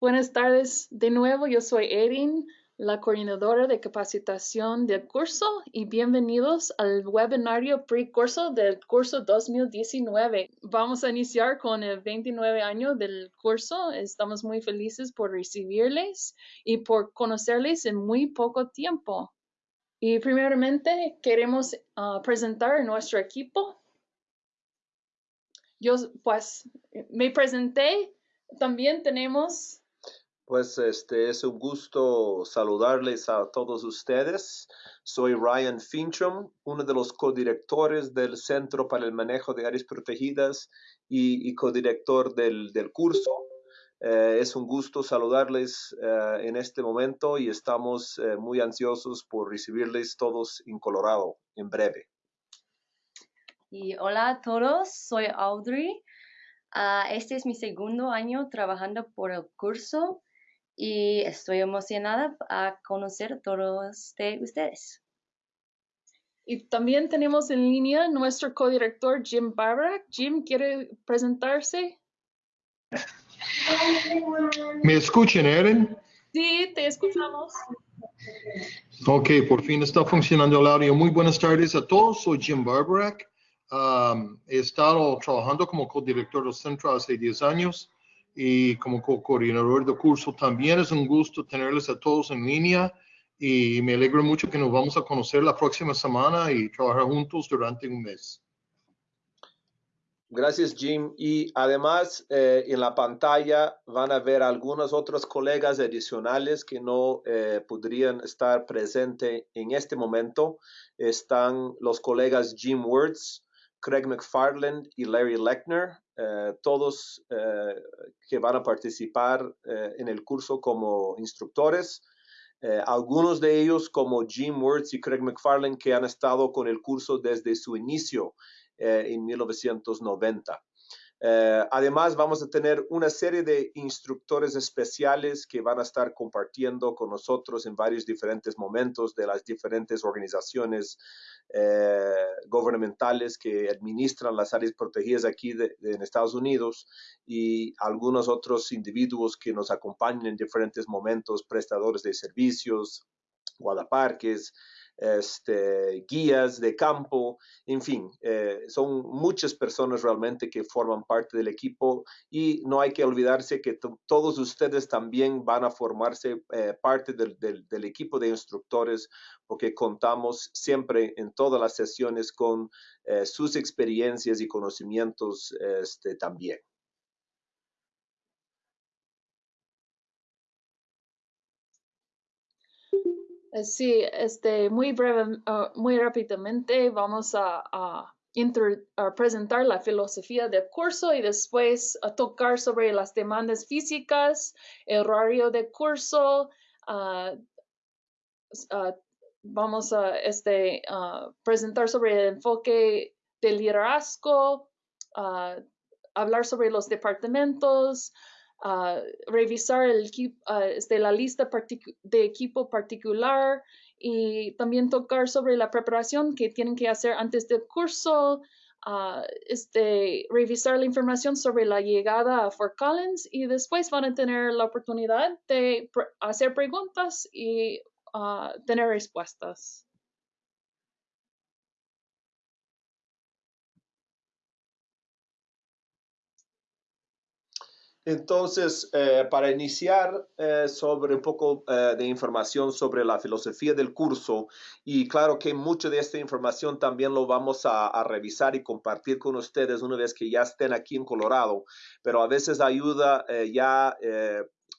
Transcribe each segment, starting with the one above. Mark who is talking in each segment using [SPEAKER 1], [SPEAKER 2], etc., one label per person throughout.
[SPEAKER 1] Buenas tardes de nuevo, yo soy Erin, la coordinadora de capacitación del curso y bienvenidos al webinario pre-curso del curso 2019. Vamos a iniciar con el 29 año del curso. Estamos muy felices por recibirles y por conocerles en muy poco tiempo. Y primeramente queremos ah, presentar a nuestro equipo. Yo pues me presenté. También tenemos
[SPEAKER 2] pues este es un gusto saludarles a todos ustedes. Soy Ryan Fincham, uno de los codirectores del Centro para el Manejo de Áreas Protegidas y, codirector del, curso. Eh, es un gusto saludarles eh, en este momento y estamos eh, muy ansiosos por recibirles todos en Colorado en breve.
[SPEAKER 3] Y hola a todos, soy Audrey. Ah, este es mi segundo año trabajando por el curso y estoy emocionada a conocer a todos de ustedes.
[SPEAKER 1] Y también tenemos en línea nuestro codirector Jim Barbara. Jim, ¿quiere presentarse?
[SPEAKER 4] ¿Me escuchan, Erin?
[SPEAKER 1] Sí, te escuchamos.
[SPEAKER 4] Ok, por fin está funcionando el audio. Muy buenas tardes a todos. Soy Jim Barbarack. Um, he estado trabajando como codirector del centro hace 10 años y como coordinador de curso también es un gusto tenerles a todos en línea y me alegro mucho que nos vamos a conocer la próxima semana y trabajar juntos durante un mes.
[SPEAKER 2] Gracias, Jim. Y además, eh, en la pantalla van a ver algunos otros colegas adicionales que no eh, podrían estar presentes en este momento. Están los colegas Jim Words, Craig McFarland y Larry Lechner, eh, todos eh, que van a participar eh, en el curso como instructores. algunos de ellos, como Jim Words y Craig McFarland, que han estado con el curso desde su inicio en 1990. Eh, además, vamos a tener una serie de instructores especiales que van a estar compartiendo con nosotros en varios diferentes momentos de las diferentes organizaciones eh, gubernamentales que administran las áreas protegidas aquí en Estados Unidos y algunos otros individuos que nos acompañan en diferentes momentos, prestadores de servicios, guardaparques, este, guías de campo, en fin, eh, son muchas personas realmente que forman parte del equipo y no hay que olvidarse que todos ustedes también van a formarse eh, parte del, equipo de instructores porque contamos siempre en todas las sesiones con eh, sus experiencias y conocimientos este, también.
[SPEAKER 1] Sí, este, muy breve, ah, muy rápidamente vamos a, presentar la filosofía del curso y después tocar sobre las demandas físicas, el horario de curso. Ah, ah, vamos a este, presentar sobre el enfoque del liderazgo, hablar sobre los departamentos, revisar el, este, la lista de equipo particular y también tocar sobre la preparación que tienen que hacer antes del curso, este, revisar la información sobre la llegada a Fort Collins y después van a tener la oportunidad de hacer preguntas y tener respuestas.
[SPEAKER 2] Entonces, eh, para iniciar eh, sobre un poco eh, de información sobre la filosofía del curso, y claro que mucha de esta información también lo vamos a, a, revisar y compartir con ustedes una vez que ya estén aquí en Colorado, pero a veces ayuda ya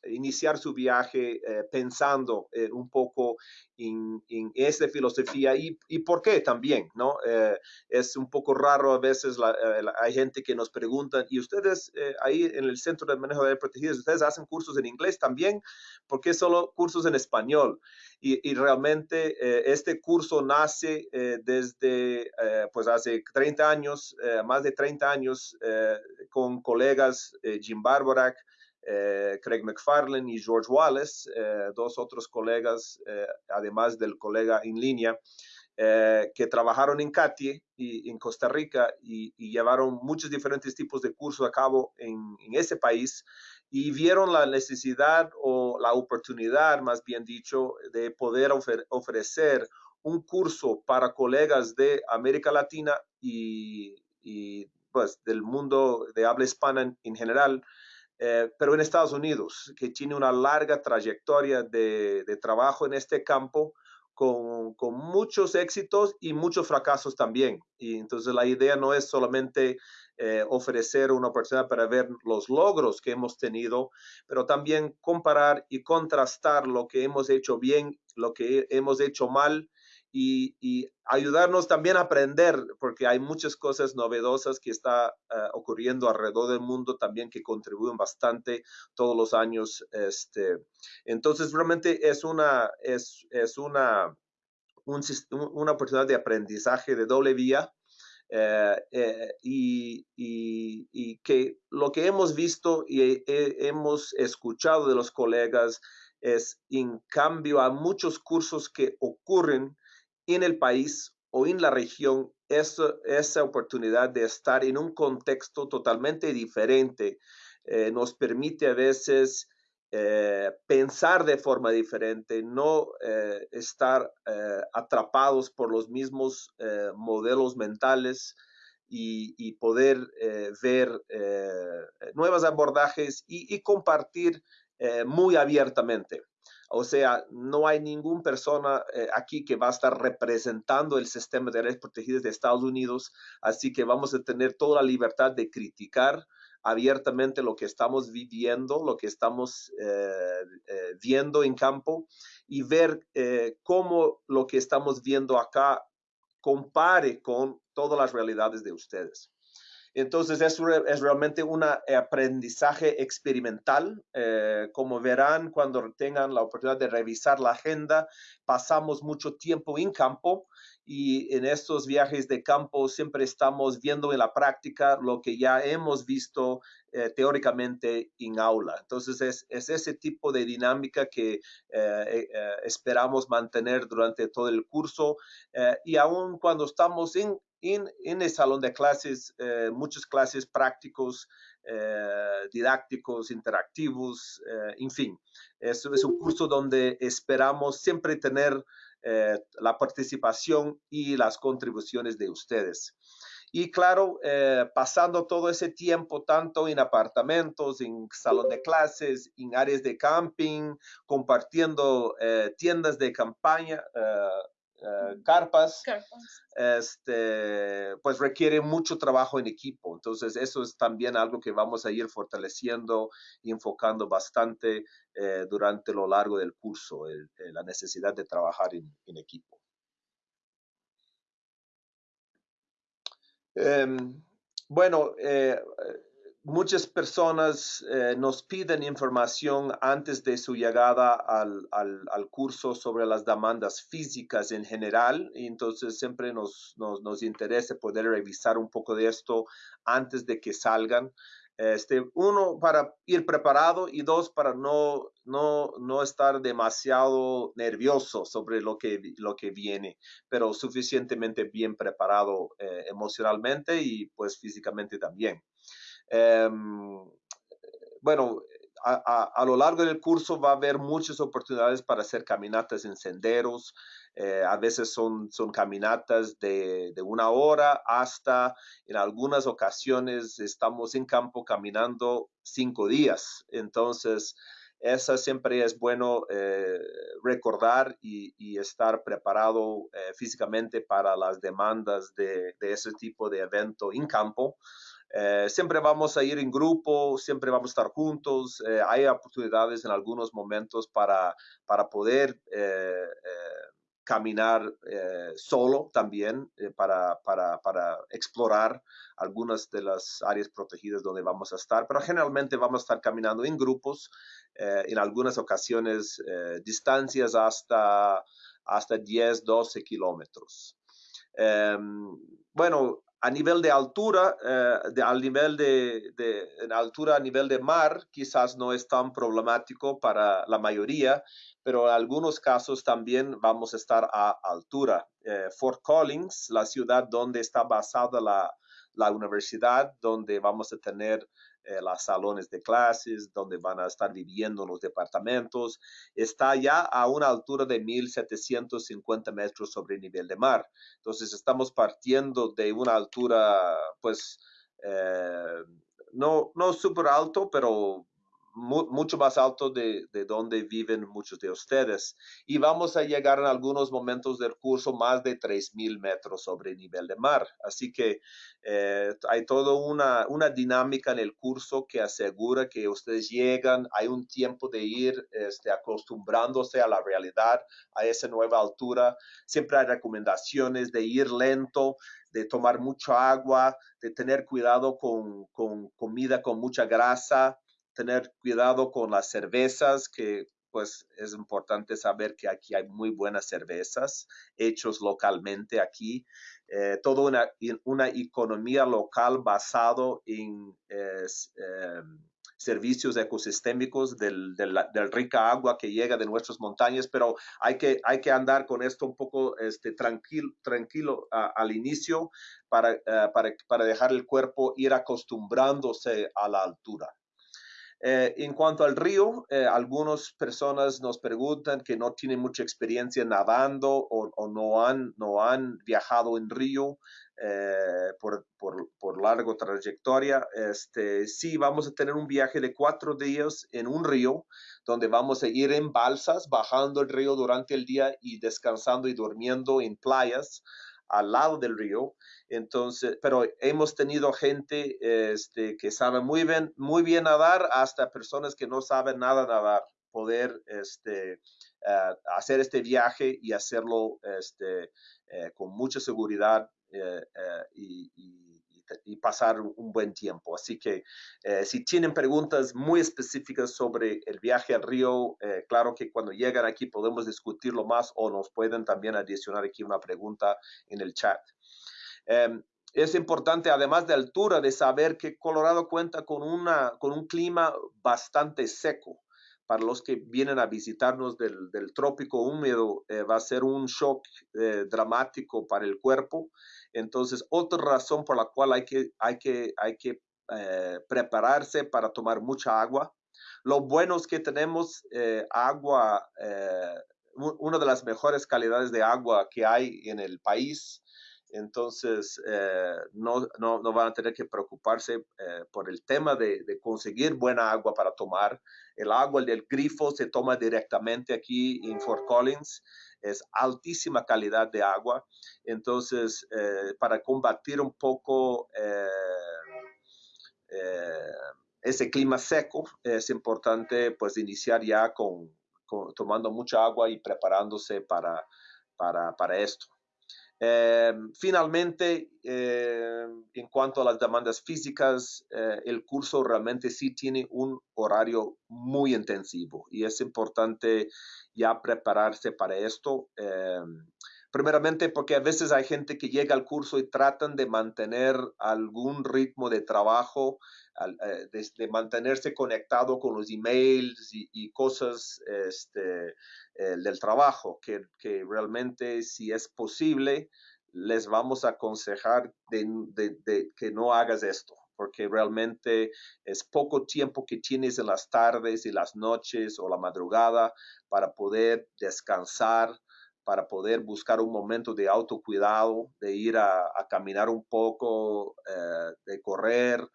[SPEAKER 2] iniciar su viaje eh, pensando eh, un poco en, en esta filosofía y, y, por qué también, ¿no? Eh, es un poco raro a veces, hay gente que nos pregunta, ¿y ustedes ahí en el Centro de Manejo de Protegidas, ustedes hacen cursos en inglés también? ¿Por qué solo cursos en español? Y, y realmente este curso nace desde, pues hace 30 años, más de 30 años, con colegas Jim Barborak, eh, Craig McFarlane y George Wallace, eh, dos otros colegas, eh, además del colega en línea, que trabajaron en CATIE y en Costa Rica y, llevaron muchos diferentes tipos de cursos a cabo en, ese país y vieron la necesidad o la oportunidad, más bien dicho, de poder ofrecer un curso para colegas de América Latina y, pues del mundo de habla hispana en, general, eh, pero en Estados Unidos, que tiene una larga trayectoria de, trabajo en este campo, con, con, muchos éxitos y muchos fracasos también. Y entonces la idea no es solamente eh, ofrecer una oportunidad para ver los logros que hemos tenido, pero también comparar y contrastar lo que hemos hecho bien, lo que hemos hecho mal y, ayudarnos también a aprender, porque hay muchas cosas novedosas que está eh, ocurriendo alrededor del mundo también que contribuyen bastante todos los años. Este, entonces, realmente es una, es, es una, una oportunidad de aprendizaje de doble vía. Eh, eh, y, y, que lo que hemos visto y hemos escuchado de los colegas es en cambio a muchos cursos que ocurren en el país o en la región esa, esa oportunidad de estar en un contexto totalmente diferente eh, nos permite a veces eh, pensar de forma diferente, no eh, estar atrapados por los mismos modelos mentales y, poder ver nuevos abordajes y compartir muy abiertamente. O sea, no hay ninguna persona eh, aquí que va a estar representando el sistema de áreas protegidas de Estados Unidos, así que vamos a tener toda la libertad de criticar abiertamente lo que estamos viviendo, lo que estamos eh, eh, viendo en campo y ver cómo lo que estamos viendo acá compare con todas las realidades de ustedes. Entonces es, es realmente un aprendizaje experimental. Eh, como verán, cuando tengan la oportunidad de revisar la agenda, pasamos mucho tiempo en campo y en estos viajes de campo siempre estamos viendo en la práctica lo que ya hemos visto eh, teóricamente en aula. Entonces es, es, ese tipo de dinámica que eh, esperamos mantener durante todo el curso y aún cuando estamos en, en, en el salón de clases, eh, muchas clases prácticos, eh, didácticos, interactivos, eh, en fin. Es, es, un curso donde esperamos siempre tener la participación y las contribuciones de ustedes. Y claro, pasando todo ese tiempo tanto en apartamentos, en salón de clases, en áreas de camping, compartiendo tiendas de campaña, eh, carpas, Este, pues requiere mucho trabajo en equipo. Entonces, eso es también algo que vamos a ir fortaleciendo y enfocando bastante eh, durante lo largo del curso, la necesidad de trabajar en, equipo. Em, bueno, eh, muchas personas eh, nos piden información antes de su llegada al, al, curso sobre las demandas físicas en general, y entonces siempre nos, nos, nos, interesa poder revisar un poco de esto antes de que salgan. Este, uno, para ir preparado y dos, para no, no, no estar demasiado nervioso sobre lo que, lo que viene, pero suficientemente bien preparado eh, emocionalmente y pues físicamente también. Em, bueno, a, lo largo del curso va a haber muchas oportunidades para hacer caminatas en senderos. Eh, a veces son, son caminatas de, de, una hora hasta, en algunas ocasiones, estamos en campo caminando cinco días. Entonces, esa siempre es bueno eh, recordar y, estar preparado eh, físicamente para las demandas de, de, ese tipo de evento en campo. Eh, siempre vamos a ir en grupo, siempre vamos a estar juntos. Eh, hay oportunidades en algunos momentos para, para poder eh, caminar solo también, para, para, para, explorar algunas de las áreas protegidas donde vamos a estar. Pero generalmente vamos a estar caminando en grupos, en algunas ocasiones distancias hasta, hasta 10, 12 kilómetros. Em, bueno, a nivel de altura, eh, al nivel de, de altura a nivel de mar, quizás no es tan problemático para la mayoría, pero en algunos casos también vamos a estar a altura. Eh, Fort Collins, la ciudad donde está basada la, la universidad, donde vamos a tener los salones de clases, donde van a estar viviendo los departamentos. Está ya a una altura de 1.750 metros sobre el nivel de mar. Entonces estamos partiendo de una altura, pues, eh, no, no súper alto, pero mucho más alto de, de, donde viven muchos de ustedes. Y vamos a llegar en algunos momentos del curso más de 3.000 metros sobre el nivel de mar. Así que eh, hay toda una, una dinámica en el curso que asegura que ustedes llegan, hay un tiempo de ir este, acostumbrándose a la realidad, a esa nueva altura. Siempre hay recomendaciones de ir lento, de tomar mucha agua, de tener cuidado con, con comida con mucha grasa, tener cuidado con las cervezas, que pues es importante saber que aquí hay muy buenas cervezas hechos localmente aquí. Eh, toda una, una economía local basado en em, servicios ecosistémicos del, del, rica agua que llega de nuestras montañas, pero hay que, hay que andar con esto un poco este, tranquilo, tranquilo al inicio para, uh, para, para dejar el cuerpo ir acostumbrándose a la altura. Eh, en cuanto al río, eh, algunas personas nos preguntan que no tienen mucha experiencia nadando o, no, han, no han viajado en río eh, por, por, por larga trayectoria. Este, sí, vamos a tener un viaje de cuatro días en un río, donde vamos a ir en balsas, bajando el río durante el día y descansando y durmiendo en playas al lado del río. Entonces, pero hemos tenido gente este, que sabe muy bien, muy bien nadar, hasta personas que no saben nada nadar, poder este, uh, hacer este viaje y hacerlo este, uh, con mucha seguridad y, y, y, pasar un buen tiempo. Así que si tienen preguntas muy específicas sobre el viaje al río, claro que cuando llegan aquí podemos discutirlo más o nos pueden también adicionar aquí una pregunta en el chat. Um, es importante, además de altura, de saber que Colorado cuenta con, una, con un clima bastante seco. Para los que vienen a visitarnos del, del trópico húmedo, eh, va a ser un shock eh, dramático para el cuerpo. Entonces, otra razón por la cual hay que, hay que, hay que eh, prepararse para tomar mucha agua. Lo bueno es que tenemos eh, agua, eh, una de las mejores calidades de agua que hay en el país. Entonces, eh, no, no, no, van a tener que preocuparse por el tema de, de, conseguir buena agua para tomar. El agua del grifo se toma directamente aquí en Fort Collins. Es altísima calidad de agua. Entonces, eh, para combatir un poco eh, eh, ese clima seco, es importante pues iniciar ya con, con tomando mucha agua y preparándose para, para, para esto. Eh, finalmente, eh, en cuanto a las demandas físicas, eh, el curso realmente sí tiene un horario muy intensivo y es importante ya prepararse para esto. Primeramente porque a veces hay gente que llega al curso y tratan de mantener algún ritmo de trabajo, de, de mantenerse conectado con los emails y, cosas este, eh, del trabajo, que, realmente si es posible, les vamos a aconsejar de, que no hagas esto, porque realmente es poco tiempo que tienes en las tardes y las noches o la madrugada para poder descansar, para poder buscar un momento de autocuidado, de ir a, a caminar un poco, eh, de correr,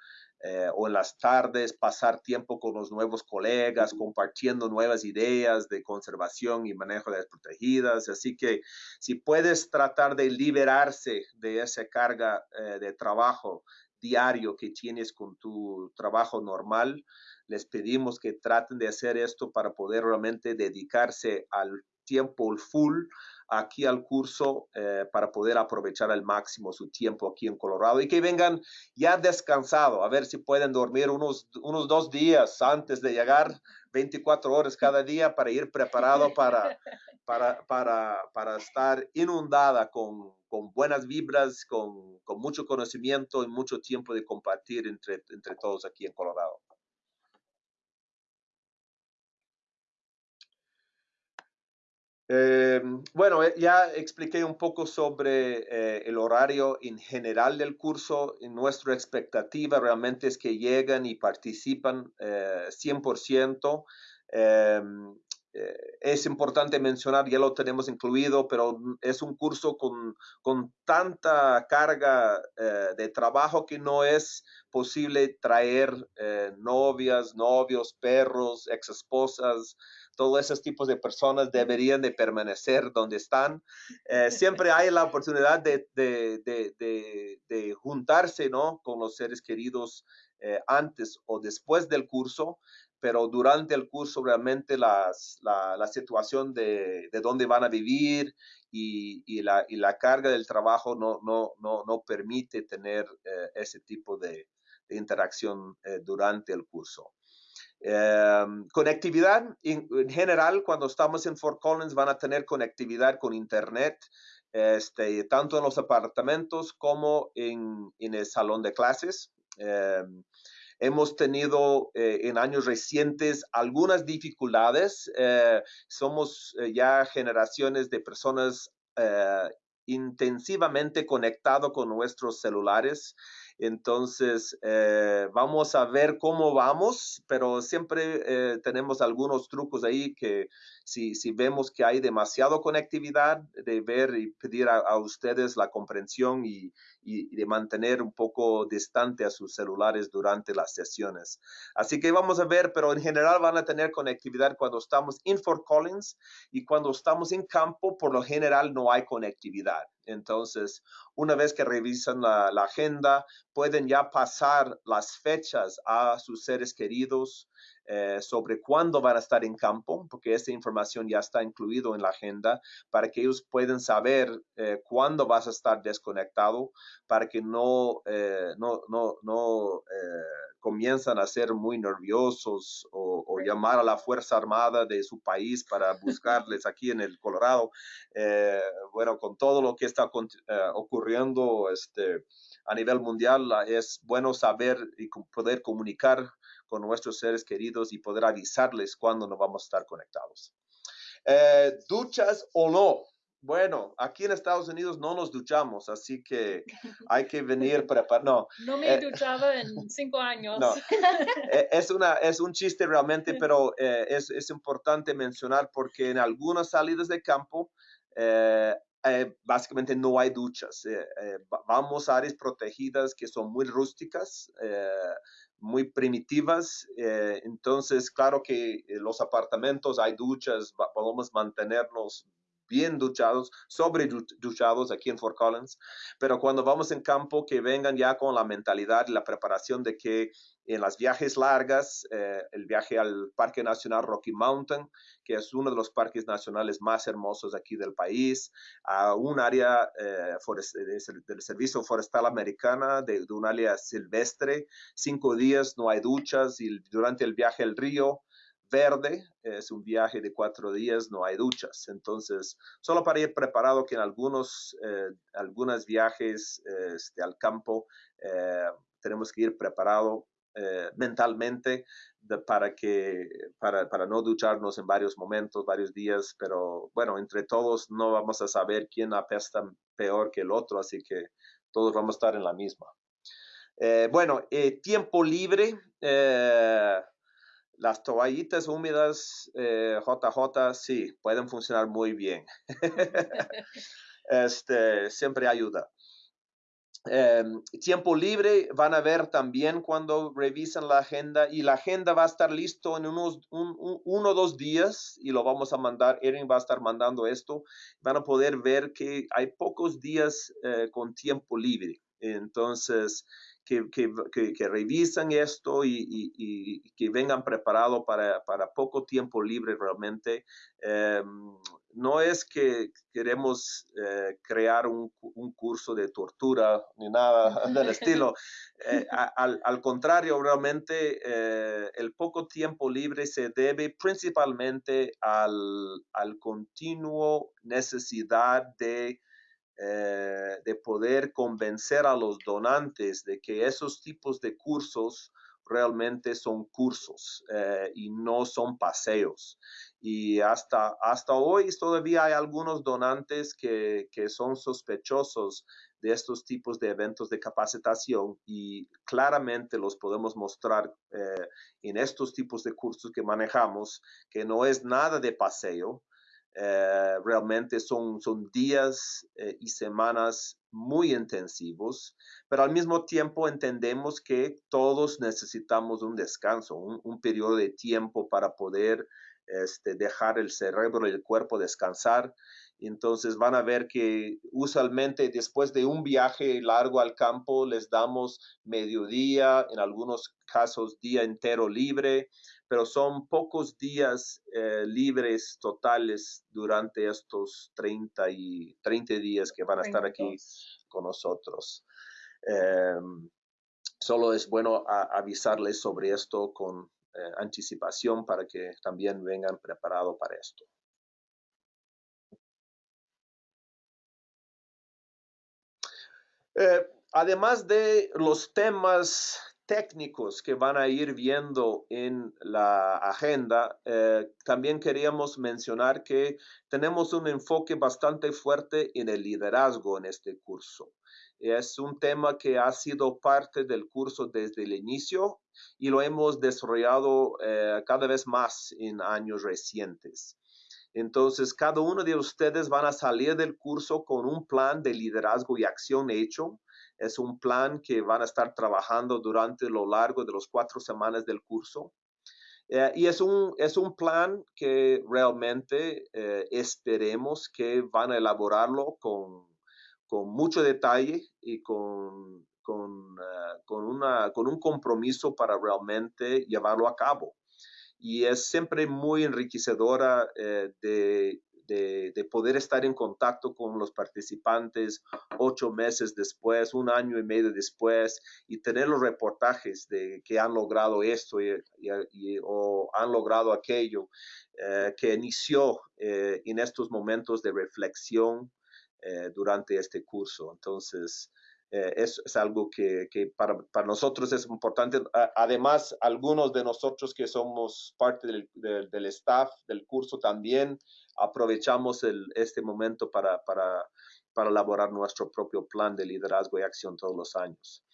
[SPEAKER 2] eh, o en las tardes pasar tiempo con los nuevos colegas, compartiendo nuevas ideas de conservación y manejo de las protegidas. Así que si puedes tratar de liberarse de esa carga eh, de trabajo diario que tienes con tu trabajo normal, les pedimos que traten de hacer esto para poder realmente dedicarse al tiempo full aquí al curso eh, para poder aprovechar al máximo su tiempo aquí en Colorado y que vengan ya descansado, a ver si pueden dormir unos, unos dos días antes de llegar, 24 horas cada día para ir preparado para, para, para, para estar inundada con, con buenas vibras, con, con, mucho conocimiento y mucho tiempo de compartir entre, entre todos aquí en Colorado. Eh, bueno, eh, ya expliqué un poco sobre eh, el horario en general del curso. Nuestra expectativa realmente es que lleguen y participan 100%. Em, es importante mencionar, ya lo tenemos incluido, pero es un curso con, con tanta carga de trabajo que no es posible traer novias, novios, perros, ex esposas, todos esos tipos de personas deberían de permanecer donde están. Eh, siempre hay la oportunidad de, de, juntarse ¿no? con los seres queridos eh, antes o después del curso, pero durante el curso realmente la, la, situación de, de dónde van a vivir y, y, la, y, la, carga del trabajo no, no, no, no permite tener eh, ese tipo de, interacción durante el curso. Em, conectividad, en, general, cuando estamos en Fort Collins van a tener conectividad con Internet, este, tanto en los apartamentos como en, en el salón de clases. Em, hemos tenido eh, en años recientes algunas dificultades. Eh, somos eh, ya generaciones de personas intensivamente conectados con nuestros celulares. Entonces, eh, vamos a ver cómo vamos, pero siempre eh, tenemos algunos trucos ahí que si, si, vemos que hay demasiado conectividad, de ver y pedir a, ustedes la comprensión y, y, de mantener un poco distante a sus celulares durante las sesiones. Así que vamos a ver, pero en general van a tener conectividad cuando estamos en Fort Collins y cuando estamos en campo, por lo general no hay conectividad. Entonces, una vez que revisan la, agenda, pueden ya pasar las fechas a sus seres queridos eh, sobre cuándo van a estar en campo, porque esa información ya está incluido en la agenda, para que ellos puedan saber eh, cuándo vas a estar desconectado, para que no, eh, no, no, no comienzan a ser muy nerviosos o, llamar a la Fuerza Armada de su país para buscarles aquí en el Colorado. Eh, bueno, con todo lo que está eh, ocurriendo este, a nivel mundial, es bueno saber y poder comunicar con nuestros seres queridos y poder avisarles cuándo no vamos a estar conectados. Eh, duchas o no, bueno, aquí en Estados Unidos no nos duchamos, así que hay que venir preparado.
[SPEAKER 1] No, no me eh, duchaba en cinco años. No,
[SPEAKER 2] e, es, una, es un chiste realmente, pero eh, es, es, importante mencionar porque en algunas salidas de campo eh, básicamente no hay duchas. vamos a áreas protegidas que son muy rústicas, muy primitivas. entonces, claro que los apartamentos hay duchas, podemos mantenernos bien duchados, sobre duchados aquí en Fort Collins, pero cuando vamos en campo, que vengan ya con la mentalidad y la preparación de que en las viajes largas, eh, el viaje al Parque Nacional Rocky Mountain, que es uno de los parques nacionales más hermosos aquí del país, a un área eh, del Servicio Forestal Americana, de, de un área silvestre, cinco días no hay duchas y durante el viaje al río, verde, es un viaje de cuatro días, no hay duchas. Entonces, solo para ir preparado que en algunos, eh, algunos viajes este, al campo eh, tenemos que ir preparado eh, mentalmente para, que, para, para, no ducharnos en varios momentos, varios días, pero bueno, entre todos no vamos a saber quién apesta peor que el otro, así que todos vamos a estar en la misma. bueno, tiempo libre las toallitas húmedas JJ eh, sí, pueden funcionar muy bien. este, siempre ayuda. Em, tiempo libre van a ver también cuando revisan la agenda y la agenda va a estar listo en unos uno o dos días y lo vamos a mandar. Erin va a estar mandando esto. Van a poder ver que hay pocos días eh, con tiempo libre. Entonces, que, que, que, revisan esto y, y, que vengan preparados para, para, poco tiempo libre realmente. Em, no es que queremos eh, crear un, un, curso de tortura ni nada del estilo. Eh, al, al, contrario, realmente eh, el poco tiempo libre se debe principalmente al, al continuo necesidad de eh, de poder convencer a los donantes de que esos tipos de cursos realmente son cursos eh, y no son paseos. Y hasta, hasta hoy todavía hay algunos donantes que, que son sospechosos de estos tipos de eventos de capacitación y claramente los podemos mostrar eh, en estos tipos de cursos que manejamos, que no es nada de paseo, eh, realmente son, son días eh, y semanas muy intensivos, pero al mismo tiempo entendemos que todos necesitamos un descanso, un, un periodo de tiempo para poder este, dejar el cerebro y el cuerpo descansar. Entonces van a ver que usualmente después de un viaje largo al campo les damos mediodía, en algunos casos día entero libre, pero son pocos días eh, libres totales durante estos 30, y, 30 días que van a estar aquí con nosotros. Em, solo es bueno avisarles sobre esto con eh, anticipación para que también vengan preparados para esto. Eh, además de los temas técnicos que van a ir viendo en la agenda, eh, también queríamos mencionar que tenemos un enfoque bastante fuerte en el liderazgo en este curso. Es un tema que ha sido parte del curso desde el inicio y lo hemos desarrollado eh, cada vez más en años recientes. Entonces, cada uno de ustedes van a salir del curso con un plan de liderazgo y acción hecho. Es un plan que van a estar trabajando durante lo largo de los cuatro semanas del curso. Eh, y es un, es un plan que realmente eh, esperemos que van a elaborarlo con, con mucho detalle y con, con, uh, con, una, con un compromiso para realmente llevarlo a cabo. Y es siempre muy enriquecedora eh, de, de, de, poder estar en contacto con los participantes ocho meses después, un año y medio después, y tener los reportajes de que han logrado esto y, o han logrado aquello, eh, que inició eh, en estos momentos de reflexión eh, durante este curso. Entonces, eh, es, algo que, que para, para, nosotros es importante. Además, algunos de nosotros que somos parte del, del, del staff del curso también aprovechamos el, este momento para, para, para, elaborar nuestro propio plan de liderazgo y acción todos los años.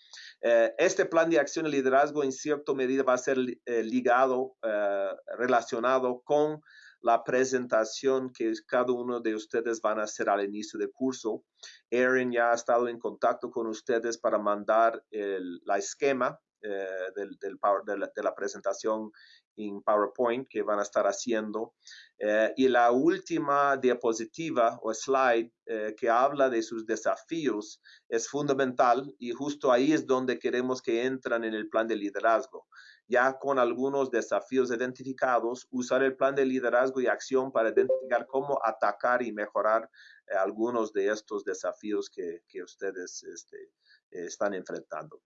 [SPEAKER 2] Eh, este plan de acción y liderazgo en cierta medida va a ser eh, ligado, eh, relacionado con la presentación que cada uno de ustedes van a hacer al inicio del curso. Erin ya ha estado en contacto con ustedes para mandar el, la esquema eh, de, la, presentación en PowerPoint que van a estar haciendo. Eh, y la última diapositiva o slide eh, que habla de sus desafíos es fundamental y justo ahí es donde queremos que entran en el plan de liderazgo ya con algunos desafíos identificados, usar el plan de liderazgo y acción para identificar cómo atacar y mejorar eh, algunos de estos desafíos que, que ustedes este, están enfrentando.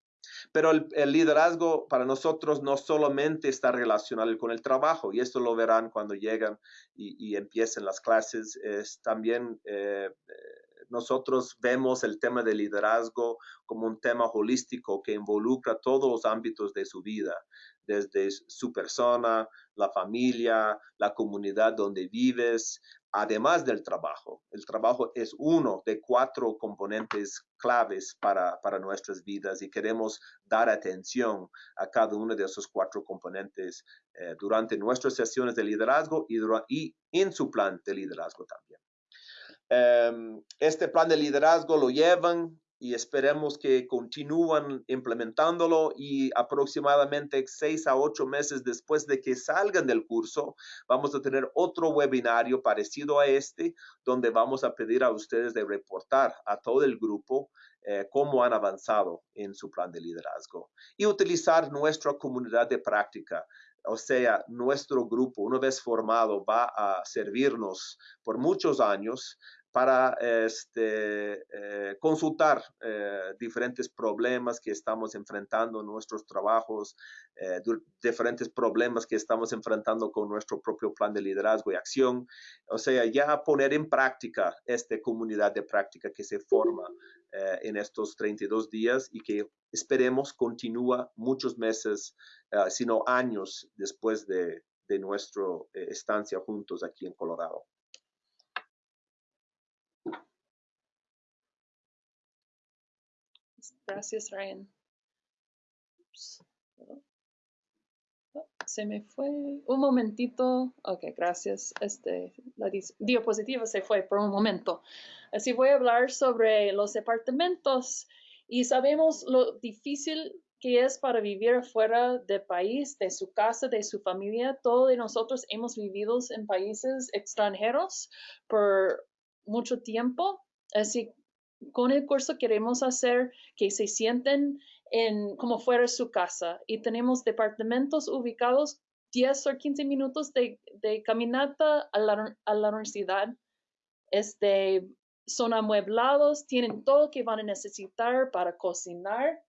[SPEAKER 2] Pero el, el, liderazgo para nosotros no solamente está relacionado con el trabajo, y esto lo verán cuando llegan y, y empiecen las clases, es también eh, nosotros vemos el tema de liderazgo como un tema holístico que involucra todos los ámbitos de su vida, desde su persona, la familia, la comunidad donde vives, además del trabajo. El trabajo es uno de cuatro componentes claves para, para nuestras vidas y queremos dar atención a cada uno de esos cuatro componentes eh, durante nuestras sesiones de liderazgo y, y en su plan de liderazgo también. Um, este plan de liderazgo lo llevan y esperemos que continúen implementándolo y aproximadamente seis a ocho meses después de que salgan del curso, vamos a tener otro webinario parecido a este, donde vamos a pedir a ustedes de reportar a todo el grupo eh, cómo han avanzado en su plan de liderazgo y utilizar nuestra comunidad de práctica. O sea, nuestro grupo, una vez formado, va a servirnos por muchos años para este, eh, consultar eh, diferentes problemas que estamos enfrentando en nuestros trabajos, eh, diferentes problemas que estamos enfrentando con nuestro propio plan de liderazgo y acción. O sea, ya poner en práctica esta comunidad de práctica que se forma en estos 32 días y que esperemos continúa muchos meses, sino años después de, de nuestra estancia juntos aquí en Colorado.
[SPEAKER 1] Gracias, Ryan. Se me fue un momentito. Ok, gracias. Este, la diapositiva se fue por un momento. Así voy a hablar sobre los departamentos y sabemos lo difícil que es para vivir fuera del país, de su casa, de su familia. Todos nosotros hemos vivido en países extranjeros por mucho tiempo. Así con el curso queremos hacer que se sienten en como fuera su casa y tenemos departamentos ubicados 10 o 15 minutos de, caminata a la, a la, universidad. Este, son amueblados, tienen todo que van a necesitar para cocinar,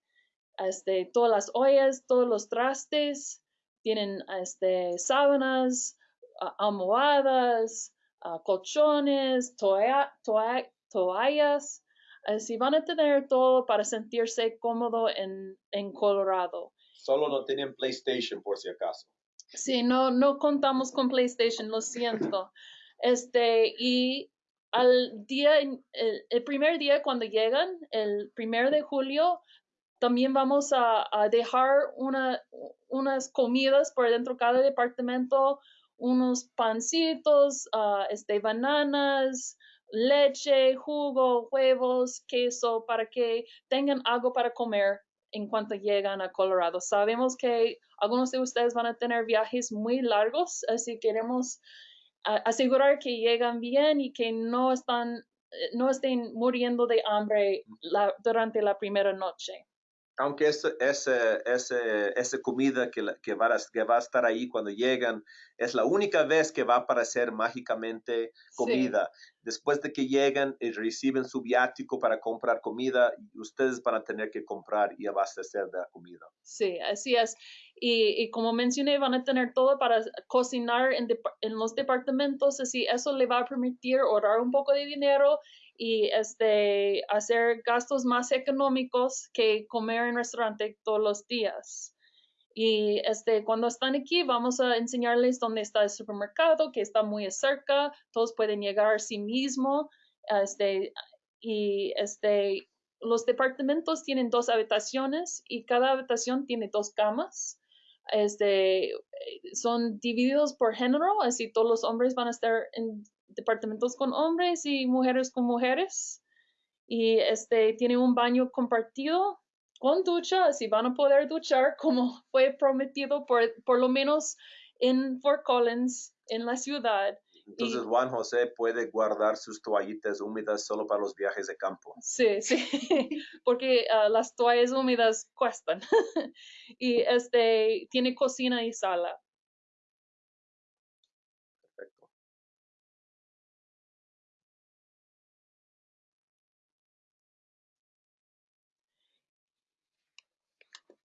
[SPEAKER 1] este, todas las ollas, todos los trastes, tienen este, sábanas, almohadas, colchones, toallas, si van a tener todo para sentirse cómodo en, en Colorado.
[SPEAKER 2] Solo no tienen PlayStation por si acaso.
[SPEAKER 1] Sí, no, no contamos con PlayStation, lo siento. Este, y al día, el, el primer día cuando llegan, el primer de julio, también vamos a, a dejar una, unas comidas por dentro de cada departamento, unos pancitos, uh, este, bananas, leche, jugo, huevos, queso, para que tengan algo para comer en cuanto llegan a Colorado. Sabemos que algunos de ustedes van a tener viajes muy largos, así queremos asegurar que llegan bien y que no están eh, no estén muriendo de hambre durante la primera noche
[SPEAKER 2] aunque esa, esa, comida que, que, va a, que, va a, estar ahí cuando llegan es la única vez que va a aparecer mágicamente comida. Después de que llegan y reciben su viático para comprar comida, ustedes van a tener que comprar y abastecer de la comida.
[SPEAKER 1] Sí, así es. Y, y como mencioné, van a tener todo para cocinar en, en los departamentos, así eso le va a permitir ahorrar un poco de dinero y este, hacer gastos más económicos que comer en restaurante todos los días. Y este, cuando están aquí, vamos a enseñarles dónde está el supermercado, que está muy cerca, todos pueden llegar a sí mismo. Este, y este, los departamentos tienen dos habitaciones y cada habitación tiene dos camas. Este, son divididos por género, así todos los hombres van a estar en departamentos con hombres y mujeres con mujeres. Y este tiene un baño compartido con ducha, así van a poder duchar como fue prometido por, por lo menos en Fort Collins, en la ciudad.
[SPEAKER 2] Entonces Juan José puede guardar sus toallitas húmedas solo para los viajes de campo.
[SPEAKER 1] Sí, sí, porque ah, las toallas húmedas cuestan. y este tiene cocina y sala.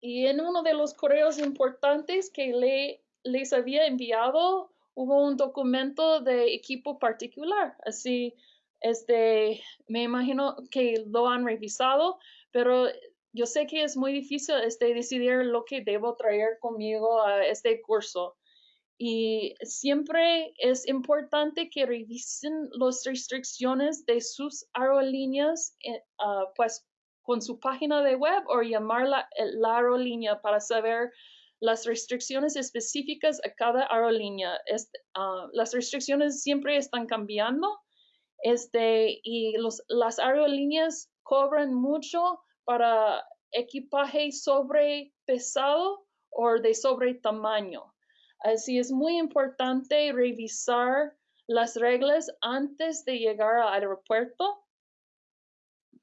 [SPEAKER 1] Y en uno de los correos importantes que le, les había enviado, hubo un documento de equipo particular. Así, este, me imagino que lo han revisado, pero yo sé que es muy difícil este, decidir lo que debo traer conmigo a este curso. Y siempre es importante que revisen las restricciones de sus aerolíneas, ah, pues con su página de web o llamar la, la aerolínea para saber las restricciones específicas a cada aerolínea. Ah, las restricciones siempre están cambiando este, y los, las aerolíneas cobran mucho para equipaje sobre pesado o de sobre tamaño. Así es muy importante revisar las reglas antes de llegar al aeropuerto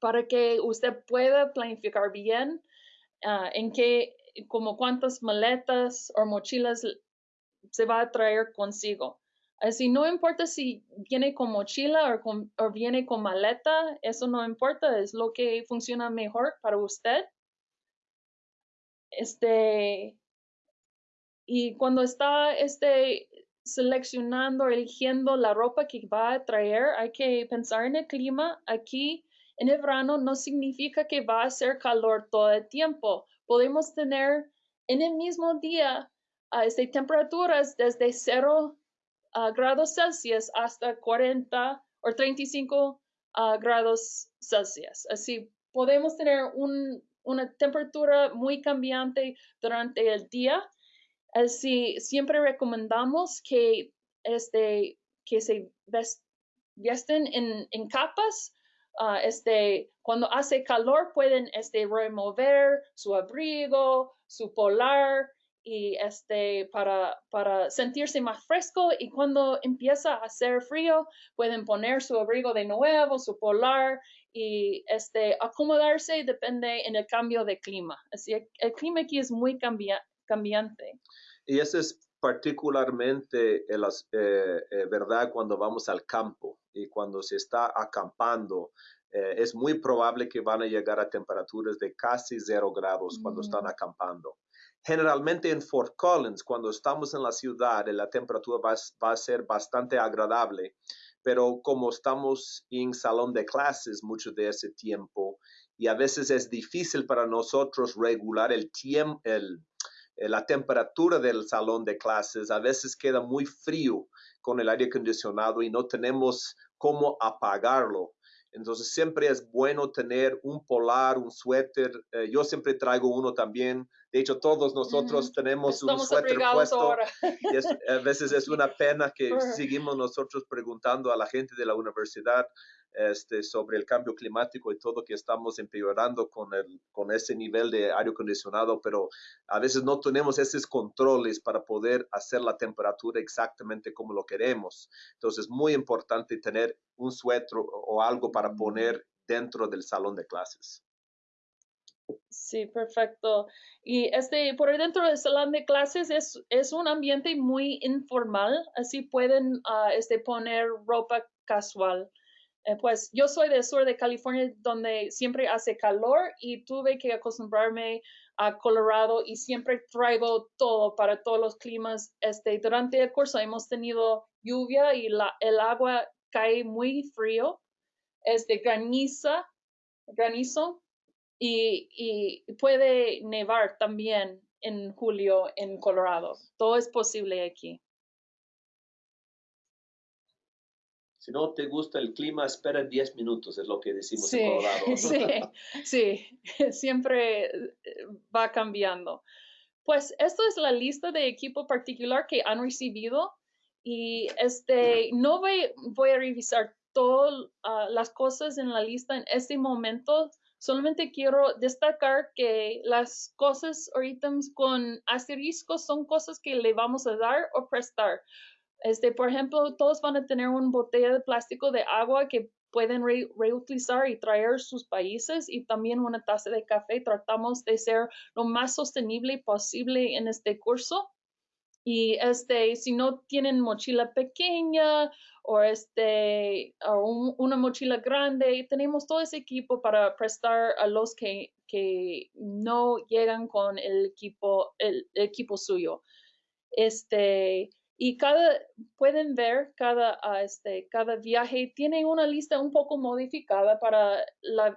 [SPEAKER 1] para que usted pueda planificar bien ah, en qué, como cuántas maletas o mochilas se va a traer consigo. Así no importa si viene con mochila o, o viene con maleta, eso no importa, es lo que funciona mejor para usted. Este, y cuando está este, seleccionando, eligiendo la ropa que va a traer, hay que pensar en el clima. Aquí en el verano no significa que va a hacer calor todo el tiempo. Podemos tener en el mismo día uh, temperaturas desde 0 uh, grados Celsius hasta 40 o 35 uh, grados Celsius. Así podemos tener un, una temperatura muy cambiante durante el día. Así siempre recomendamos que, este, que se visten en, en capas. Uh, este, cuando hace calor pueden este, remover su abrigo, su polar y este, para, para sentirse más fresco y cuando empieza a hacer frío pueden poner su abrigo de nuevo, su polar y este, acomodarse depende en el cambio de clima. Así el clima aquí es muy cambiante.
[SPEAKER 2] Y eso es particularmente eh, eh, verdad cuando vamos al campo y cuando se está acampando. Eh, es muy probable que van a llegar a temperaturas de casi cero grados cuando están acampando. Generalmente en Fort Collins, cuando estamos en la ciudad, la temperatura va, va, a ser bastante agradable, pero como estamos en salón de clases mucho de ese tiempo y a veces es difícil para nosotros regular el tiempo, eh, la temperatura del salón de clases, a veces queda muy frío con el aire acondicionado y no tenemos cómo apagarlo. Entonces siempre es bueno tener un polar, un suéter. Eh, yo siempre traigo uno también. De hecho, todos nosotros tenemos un suéter puesto. a veces es una pena que seguimos nosotros preguntando a la gente de la universidad este, sobre el cambio climático y todo que estamos empeorando con, el, con ese nivel de aire acondicionado, pero a veces no tenemos esos controles para poder hacer la temperatura exactamente como lo queremos. Entonces es muy importante tener un suéter o algo para poner dentro del salón de clases.
[SPEAKER 1] Sí, perfecto. Y este, por dentro del salón de clases es, es un ambiente muy informal, así pueden uh, este, poner ropa casual. Eh, pues yo soy del sur de California donde siempre hace calor y tuve que acostumbrarme a Colorado y siempre traigo todo para todos los climas. Este, durante el curso hemos tenido lluvia y la, el agua cae muy frío, este, graniza, granizo y, y puede nevar también en julio en Colorado. Todo es posible aquí.
[SPEAKER 2] Si no te gusta el clima, espera 10 minutos, es lo que decimos en Colorado.
[SPEAKER 1] Sí, sí, siempre eh, va cambiando. Pues esto es la lista de equipo particular que han recibido y este, no voy, voy a revisar todas ah, las cosas en la lista en este momento. Solamente quiero destacar que las cosas o ítems con asteriscos son cosas que le vamos a dar o prestar. Este, por ejemplo, todos van a tener una botella de plástico de agua que pueden reutilizar y traer sus países y también una taza de café. Tratamos de ser lo más sostenible posible en este curso. Y este, si no tienen mochila pequeña o este, o una mochila grande, tenemos todo ese equipo para prestar a los que, que no llegan con el equipo, el equipo suyo. Este, y cada, pueden ver, cada, ah, este, cada viaje tiene una lista un poco modificada para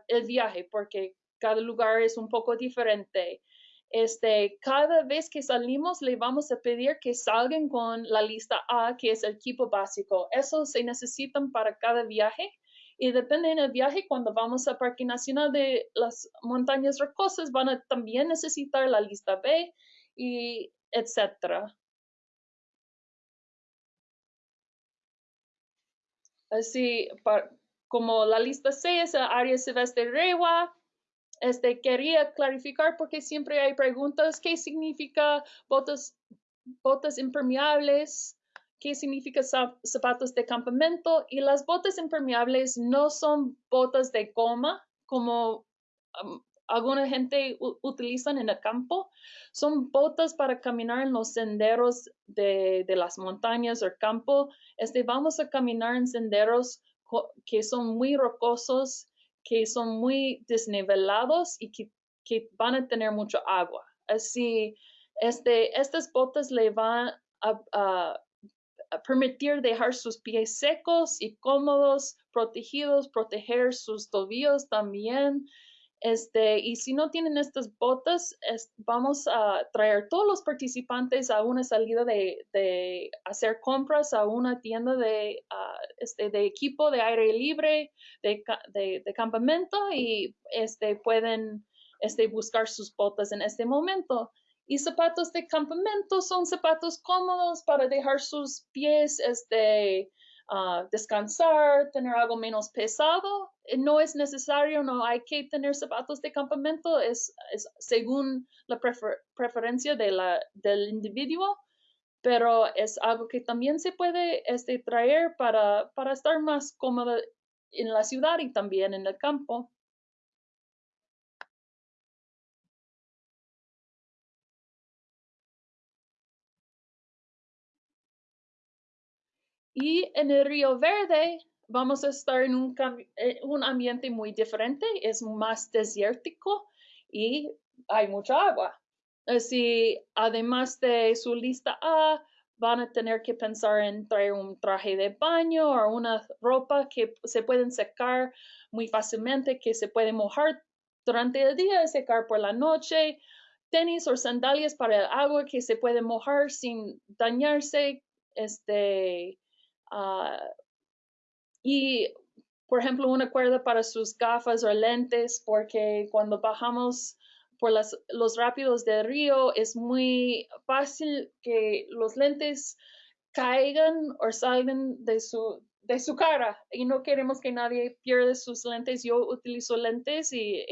[SPEAKER 1] el viaje, porque cada lugar es un poco diferente. Este, cada vez que salimos le vamos a pedir que salgan con la lista A, que es el equipo básico. Eso se necesitan para cada viaje y depende del viaje, cuando vamos al Parque Nacional de las Montañas Rocosas, van a también necesitar la lista B y etcétera. Así, como la lista C es área silvestre Rewa, este, quería clarificar porque siempre hay preguntas, ¿qué significa botas, botas impermeables? ¿Qué significa zapatos de campamento? Y las botas impermeables no son botas de goma como alguna gente utilizan en el campo. Son botas para caminar en los senderos de, de las montañas o campo. Este, vamos a caminar en senderos que son muy rocosos, que son muy desnivelados y que, que van a tener mucho agua. Así, este, estas botas le van a, permitir dejar sus pies secos y cómodos, protegidos, proteger sus tobillos también. Este, y si no tienen estas botas, vamos a traer todos los participantes a una salida de, hacer compras a una tienda de, este, de equipo de aire libre, de, de, campamento y este, pueden este, buscar sus botas en este momento. Y zapatos de campamento son zapatos cómodos para dejar sus pies este, uh, descansar, tener algo menos pesado. Eh, no es necesario, no hay que tener zapatos de campamento, es, es según la preferencia de la, del individuo, pero es algo que también se puede este, traer para, para estar más cómodo en la ciudad y también en el campo. Y en el Río Verde vamos a estar en un, eh, un ambiente muy diferente, es más desértico y hay mucha agua. Así, además de su lista A, van a tener que pensar en traer un traje de baño o una ropa que se pueden secar muy fácilmente, que se puede mojar durante el día y secar por la noche, tenis o sandalias para el agua que se puede mojar sin dañarse, este, Ah, y, por ejemplo, una cuerda para sus gafas o lentes, porque cuando bajamos por las, los rápidos del río es muy fácil que los lentes caigan o salgan de su, de su cara y no queremos que nadie pierda sus lentes. Yo utilizo lentes y,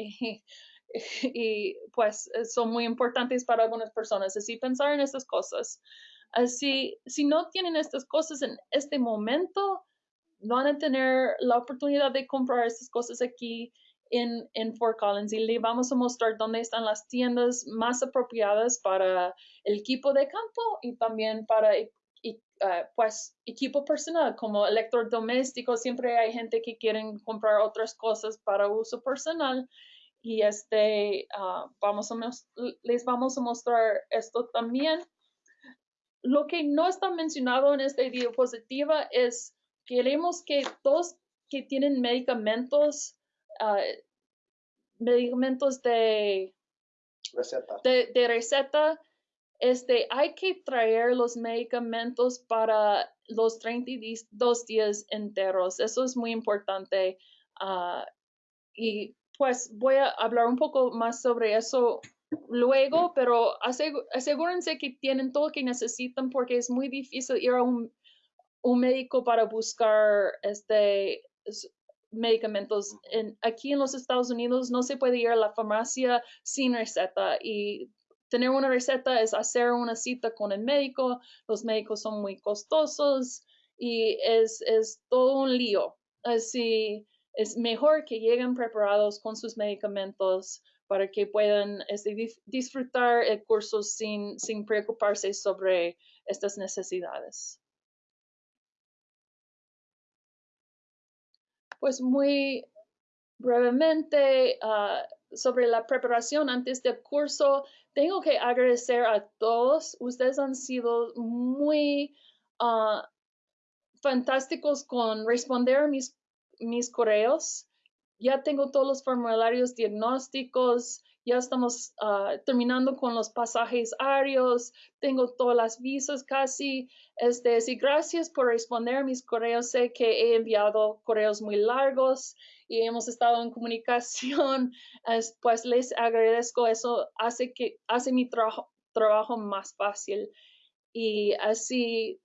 [SPEAKER 1] y, pues son muy importantes para algunas personas. Así pensar en estas cosas. Así, si no tienen estas cosas en este momento, van a tener la oportunidad de comprar estas cosas aquí en, en Fort Collins. Y le vamos a mostrar dónde están las tiendas más apropiadas para el equipo de campo y también para uh, pues equipo personal como electrodomésticos. Siempre hay gente que quieren comprar otras cosas para uso personal. Y este uh, vamos a les vamos a mostrar esto también lo que no está mencionado en esta diapositiva es queremos que todos que tienen medicamentos, ah, medicamentos de
[SPEAKER 2] receta.
[SPEAKER 1] De, receta, este, hay que traer los medicamentos para los 32 días enteros. Eso es muy importante. Ah, y pues voy a hablar un poco más sobre eso luego, pero asegúrense que tienen todo lo que necesitan porque es muy difícil ir a un, médico para buscar este medicamentos. En, aquí en los Estados Unidos no se puede ir a la farmacia sin receta y tener una receta es hacer una cita con el médico. Los médicos son muy costosos y es, es todo un lío. Así es mejor que lleguen preparados con sus medicamentos para que puedan este, disfrutar el curso sin, sin preocuparse sobre estas necesidades. Pues muy brevemente ah, sobre la preparación antes del curso, tengo que agradecer a todos. Ustedes han sido muy ah, fantásticos con responder mis, mis correos ya tengo todos los formularios diagnósticos, ya estamos ah, terminando con los pasajes aéreos, tengo todas las visas casi. Este, sí, gracias por responder mis correos. Sé que he enviado correos muy largos y hemos estado en comunicación. pues les agradezco. Eso hace que hace mi trabajo, trabajo más fácil. Y así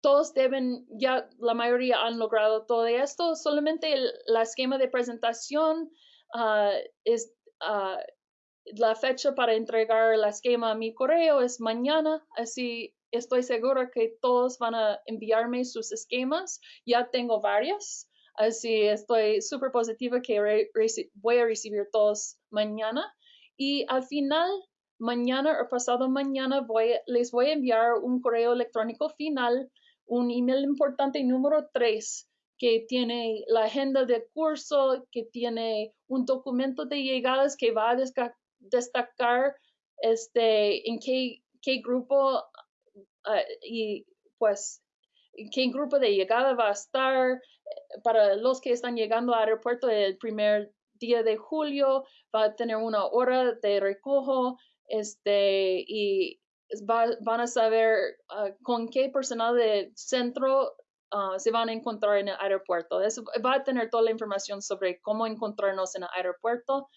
[SPEAKER 1] todos deben, ya la mayoría han logrado todo esto, solamente el, la esquema de presentación ah, es ah, la fecha para entregar la esquema a mi correo es mañana, así estoy segura que todos van a enviarme sus esquemas, ya tengo varios, Así estoy súper positiva que voy a recibir todos mañana. Y al final, mañana o pasado mañana, les voy a enviar un correo electrónico final, un email importante. Número 3 que tiene la agenda de curso, que tiene un documento de llegadas que va a destacar este, en qué, qué grupo ah, y pues qué grupo de llegada va a estar eh, para los que están llegando al aeropuerto el primer día de julio, va a tener una hora de recojo este, y van a saber ah, con qué personal del centro ah, se van a encontrar en el aeropuerto. va a tener toda la información sobre cómo encontrarnos en el aeropuerto.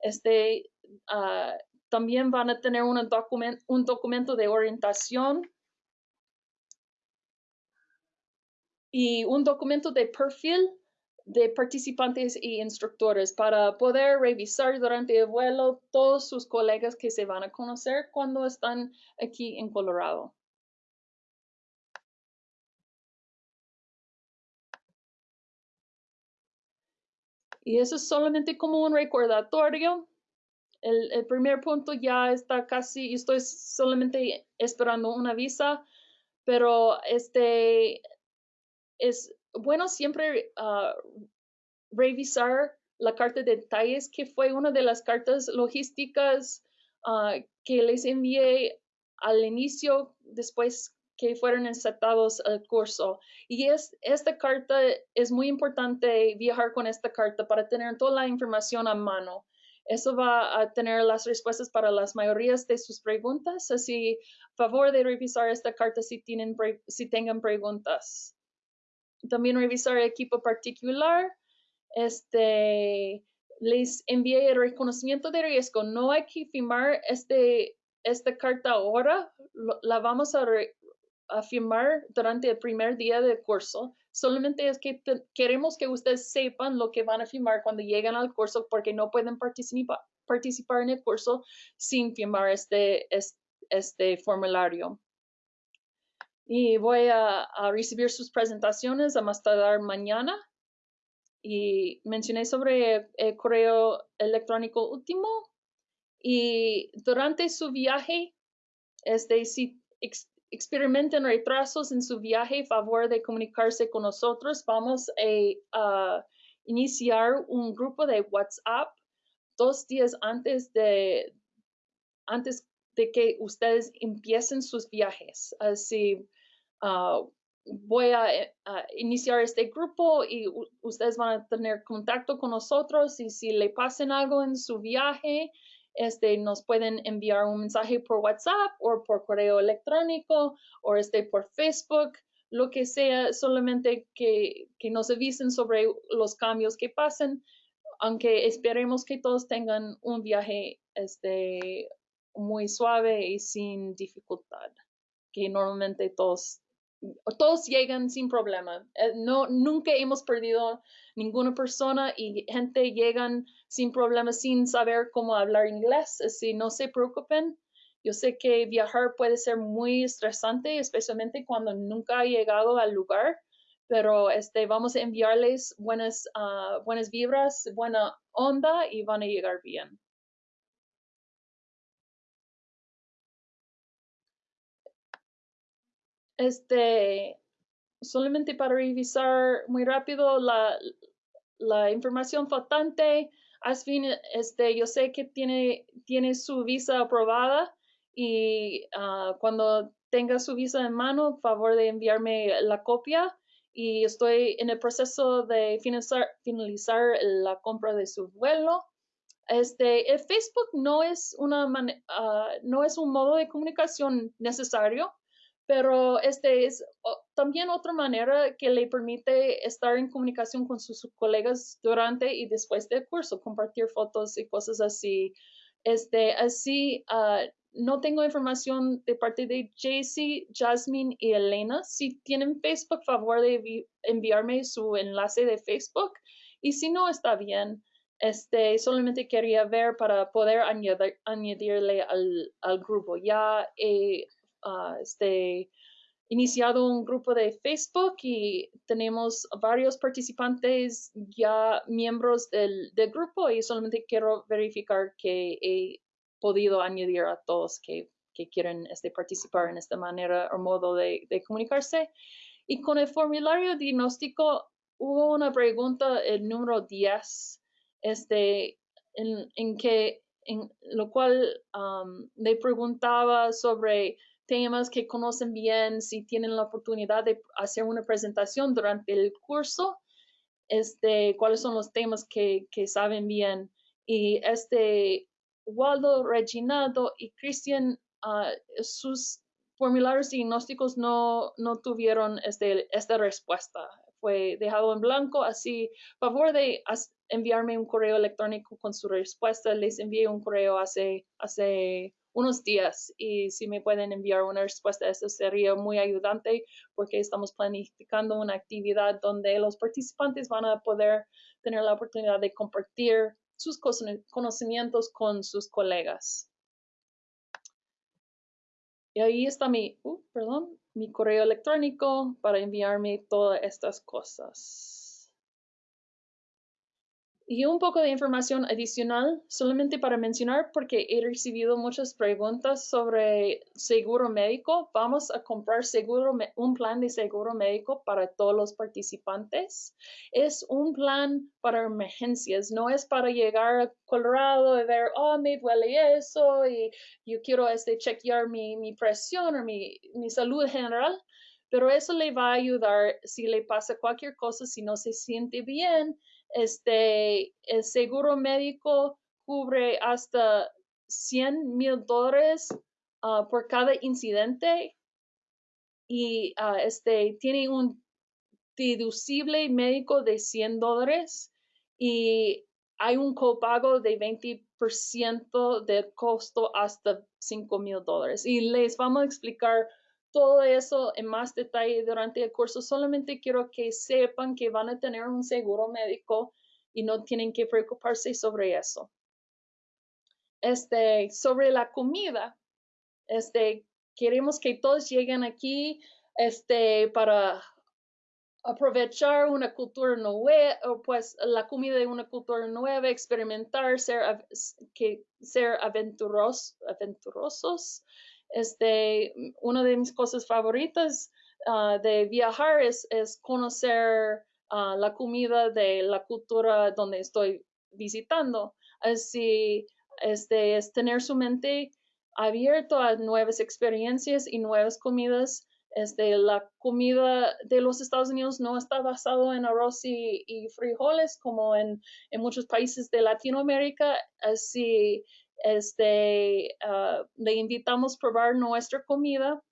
[SPEAKER 1] Este, también van a tener un documento de orientación y un documento de perfil de participantes y instructores para poder revisar durante el vuelo todos sus colegas que se van a conocer cuando están aquí en Colorado. Y eso es solamente como un recordatorio el, primer punto ya está casi, estoy solamente esperando una visa, pero este es bueno siempre ah, revisar la carta de detalles, que fue una de las cartas logísticas ah, que les envié al inicio, después que fueron insertados al curso. Y es, esta carta es muy importante viajar con esta carta para tener toda la información a mano. Eso va a tener las respuestas para las mayorías de sus preguntas, así favor de revisar esta carta si, tienen, si tengan preguntas. También revisar el equipo particular. Este, les envié el reconocimiento de riesgo. No hay que firmar este, esta carta ahora. la vamos a, firmar durante el primer día del curso Solamente es que queremos que ustedes sepan lo que van a firmar cuando llegan al curso porque no pueden participar, participar en el curso sin firmar este, este, formulario. Y voy a, recibir sus presentaciones a más tardar mañana. Y mencioné sobre el, correo electrónico último. Y durante su viaje, este, si experimenten retrasos en su viaje, favor de comunicarse con nosotros. Vamos a, iniciar un grupo de WhatsApp dos días antes de, antes de que ustedes empiecen sus viajes. Así, ah, voy a, iniciar este grupo y ustedes van a tener contacto con nosotros y si le pasen algo en su viaje, este, nos pueden enviar un mensaje por WhatsApp o por correo electrónico o este, por Facebook, lo que sea, solamente que, que nos avisen sobre los cambios que pasen, aunque esperemos que todos tengan un viaje este, muy suave y sin dificultad, que normalmente todos todos llegan sin problema. Eh, no, nunca hemos perdido ninguna persona y gente llegan sin problema, sin saber cómo hablar inglés. Así no se preocupen. Yo sé que viajar puede ser muy estresante, especialmente cuando nunca ha llegado al lugar, pero este, vamos a enviarles buenas, ah, buenas vibras, buena onda y van a llegar bien. Este, solamente para revisar muy rápido la, la información faltante. Asfin, este, yo sé que tiene, tiene su visa aprobada y ah, cuando tenga su visa en mano, favor de enviarme la copia y estoy en el proceso de finalizar, finalizar la compra de su vuelo. Este, el Facebook no es, una uh, no es un modo de comunicación necesario pero este es también otra manera que le permite estar en comunicación con sus colegas durante y después del curso, compartir fotos y cosas así. Este, así, uh, no tengo información de parte de JC, Jasmine y Elena. Si tienen Facebook, favor de enviarme su enlace de Facebook. Y si no, está bien. Este, solamente quería ver para poder añadir, añadirle al, al grupo. Ya he este, iniciado un grupo de Facebook y tenemos varios participantes ya miembros del, del grupo y solamente quiero verificar que he podido añadir a todos que, que quieren este, participar en esta manera o modo de, de comunicarse. Y con el formulario diagnóstico hubo una pregunta, el número 10, este, en, en que, en lo cual um, le preguntaba sobre temas que conocen bien, si tienen la oportunidad de hacer una presentación durante el curso, este, cuáles son los temas que, que saben bien. Y este Waldo, Reginaldo y Cristian, uh, sus formularios diagnósticos no, no tuvieron este, esta respuesta. Fue dejado en blanco, así, favor de enviarme un correo electrónico con su respuesta. Les envié un correo hace, hace unos días y si me pueden enviar una respuesta, eso sería muy ayudante porque estamos planificando una actividad donde los participantes van a poder tener la oportunidad de compartir sus conocimientos con sus colegas. Y ahí está mi, uh, perdón, mi correo electrónico para enviarme todas estas cosas. Y un poco de información adicional, solamente para mencionar, porque he recibido muchas preguntas sobre seguro médico. Vamos a comprar un plan de seguro médico para todos los participantes. Es un plan para emergencias, no es para llegar a Colorado y ver, oh, me duele eso y yo quiero este, chequear mi, mi presión o mi, mi salud general pero eso le va a ayudar si le pasa cualquier cosa, si no se siente bien, este, el seguro médico cubre hasta 100 mil dólares ah, por cada incidente y uh, este, tiene un deducible médico de 100 dólares y hay un copago de 20% del costo hasta 5 mil dólares. Y les vamos a explicar todo eso en más detalle durante el curso. Solamente quiero que sepan que van a tener un seguro médico y no tienen que preocuparse sobre eso. Este, sobre la comida, este, queremos que todos lleguen aquí, este, para aprovechar una cultura nueva, pues la comida de una cultura nueva, experimentar, ser, que, ser aventuros, aventurosos este, una de mis cosas favoritas ah, de viajar es, es conocer ah, la comida de la cultura donde estoy visitando. Así, este, es tener su mente abierto a nuevas experiencias y nuevas comidas. Este, la comida de los Estados Unidos no está basado en arroz y, y frijoles como en, en, muchos países de Latinoamérica. Así, este, uh, le invitamos a probar nuestra comida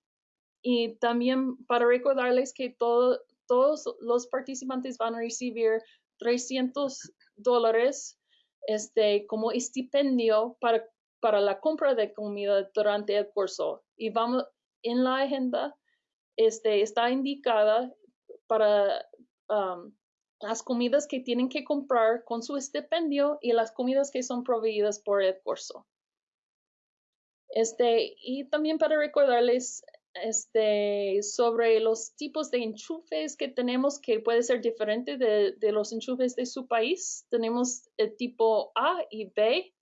[SPEAKER 1] y también para recordarles que todos los participantes van a recibir 300 dólares este, como estipendio para, para la compra de comida durante el curso. Y vamos en la agenda, este, está indicada para las comidas que tienen que comprar con su estipendio y las comidas que son proveídas por el curso. Este, y también para recordarles este, sobre los tipos de enchufes que tenemos, que puede ser diferente de, de los enchufes de su país. Tenemos el tipo A y B.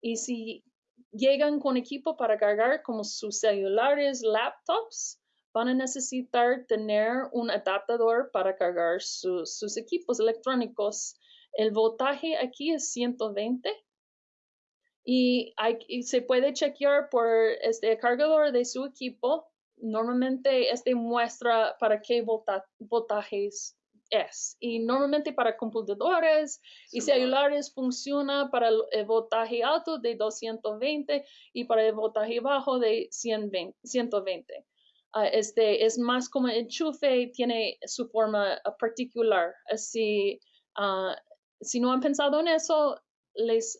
[SPEAKER 1] Y si llegan con equipo para cargar como sus celulares, laptops, van a necesitar tener un adaptador para cargar sus equipos electrónicos. El voltaje aquí es 120 y, se puede chequear por este cargador de su equipo. Normalmente este muestra para qué voltajes es. Y normalmente para computadores y celulares funciona para el voltaje alto de 220 y para el voltaje bajo de 120. Ah, este es más como enchufe, tiene su forma ah, particular. Así, uh, si no han pensado en eso, les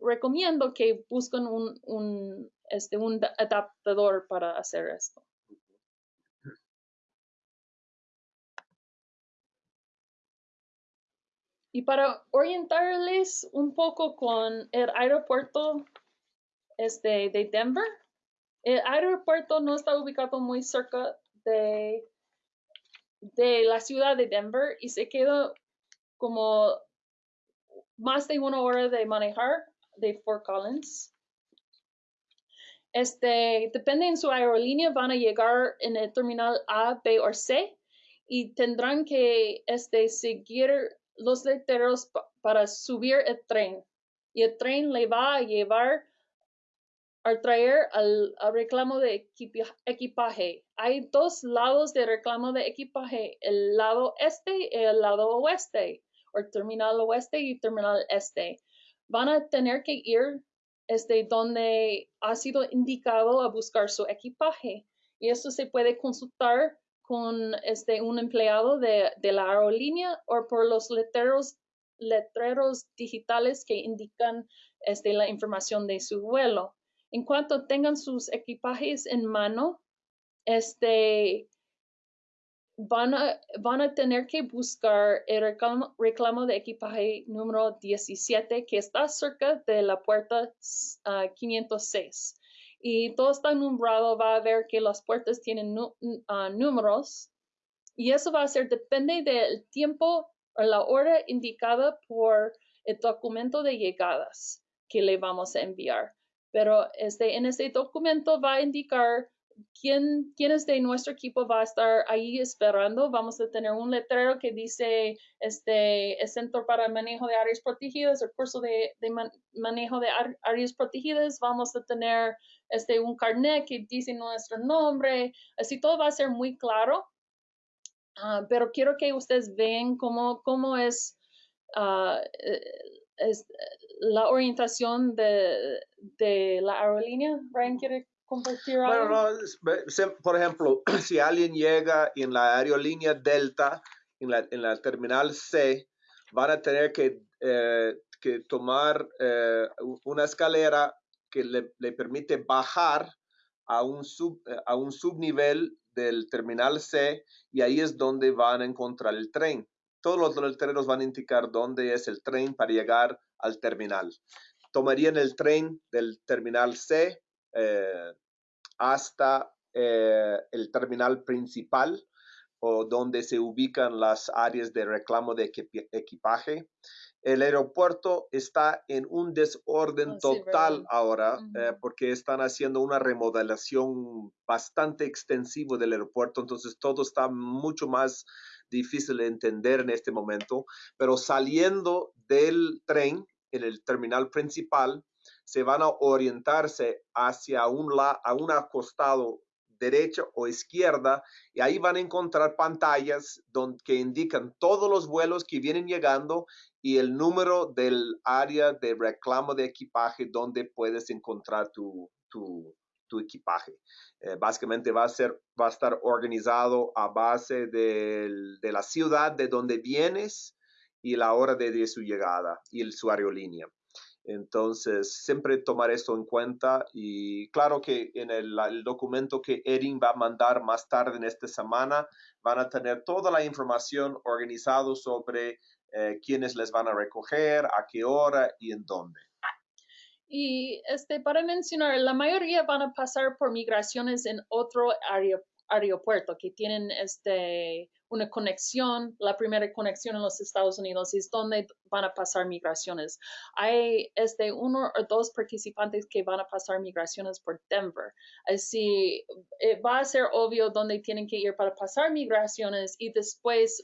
[SPEAKER 1] recomiendo que busquen un, un, este, un adaptador para hacer esto. Y para orientarles un poco con el aeropuerto este, de Denver, El aeropuerto no está ubicado muy cerca de, de la ciudad de Denver y se queda como más de una hora de manejar de Fort Collins. Este, depende en su aerolínea, van a llegar en el terminal A, B o C y tendrán que este, seguir los letreros para subir el tren. Y el tren le va a llevar a traer al, reclamo de equipaje. Hay dos lados de reclamo de equipaje, el lado este y el lado oeste, o terminal oeste y terminal este. Van a tener que ir este, donde ha sido indicado a buscar su equipaje. Y eso se puede consultar con este, un empleado de, la aerolínea o por los letreros, letreros digitales que indican este, la información de su vuelo. En cuanto tengan sus equipajes en mano, este, van, a, van a tener que buscar el reclamo, de equipaje número 17 que está cerca de la puerta 506 ah, y todo está nombrado, va a ver que las puertas tienen ah, números y eso va a ser, depende del tiempo o la hora indicada por el documento de llegadas que le vamos a enviar. Pero este, en este documento va a indicar quién, quiénes de nuestro equipo va a estar ahí esperando. Vamos a tener un letrero que dice este, el Centro para Manejo de Áreas Protegidas, el curso de, manejo de áreas protegidas. Vamos a tener este, un carnet que dice nuestro nombre. Así todo va a ser muy claro. Ah, pero quiero que ustedes vean cómo, cómo es, uh, es la orientación de, de la aerolínea. Brian, ¿quiere compartir
[SPEAKER 2] algo? Bueno, no, por ejemplo, si alguien llega en la aerolínea Delta, en la, en la terminal C, van a tener que, eh, que tomar eh, una escalera que le, le, permite bajar a un, sub, eh, a un subnivel del terminal C y ahí es donde van a encontrar el tren. Todos los letreros van a indicar dónde es el tren para llegar al terminal. Tomarían el tren del terminal C eh, hasta eh, el terminal principal o donde se ubican las áreas de reclamo de equipaje. El aeropuerto está en un desorden oh, total ahora eh, porque están haciendo una remodelación bastante extensiva del aeropuerto, entonces todo está mucho más difícil de entender en este momento, pero saliendo del tren en el terminal principal, se van a orientarse hacia un, la, a un acostado derecha o izquierda y ahí van a encontrar pantallas donde, que indican todos los vuelos que vienen llegando y el número del área de reclamo de equipaje donde puedes encontrar tu, tu, tu equipaje. Eh, básicamente va a, ser, va a estar organizado a base de, la ciudad de donde vienes y la hora de, su llegada y el, su aerolínea. Entonces, siempre tomar esto en cuenta y claro que en el, documento que Erin va a mandar más tarde en esta semana, van a tener toda la información organizada sobre eh, quiénes les van a recoger, a qué hora y en dónde.
[SPEAKER 1] Y este, para mencionar, la mayoría van a pasar por migraciones en otro aeropuerto que tienen este, una conexión, la primera conexión en los Estados Unidos es donde van a pasar migraciones. Hay este, uno o dos participantes que van a pasar migraciones por Denver. Así eh, va a ser obvio dónde tienen que ir para pasar migraciones y después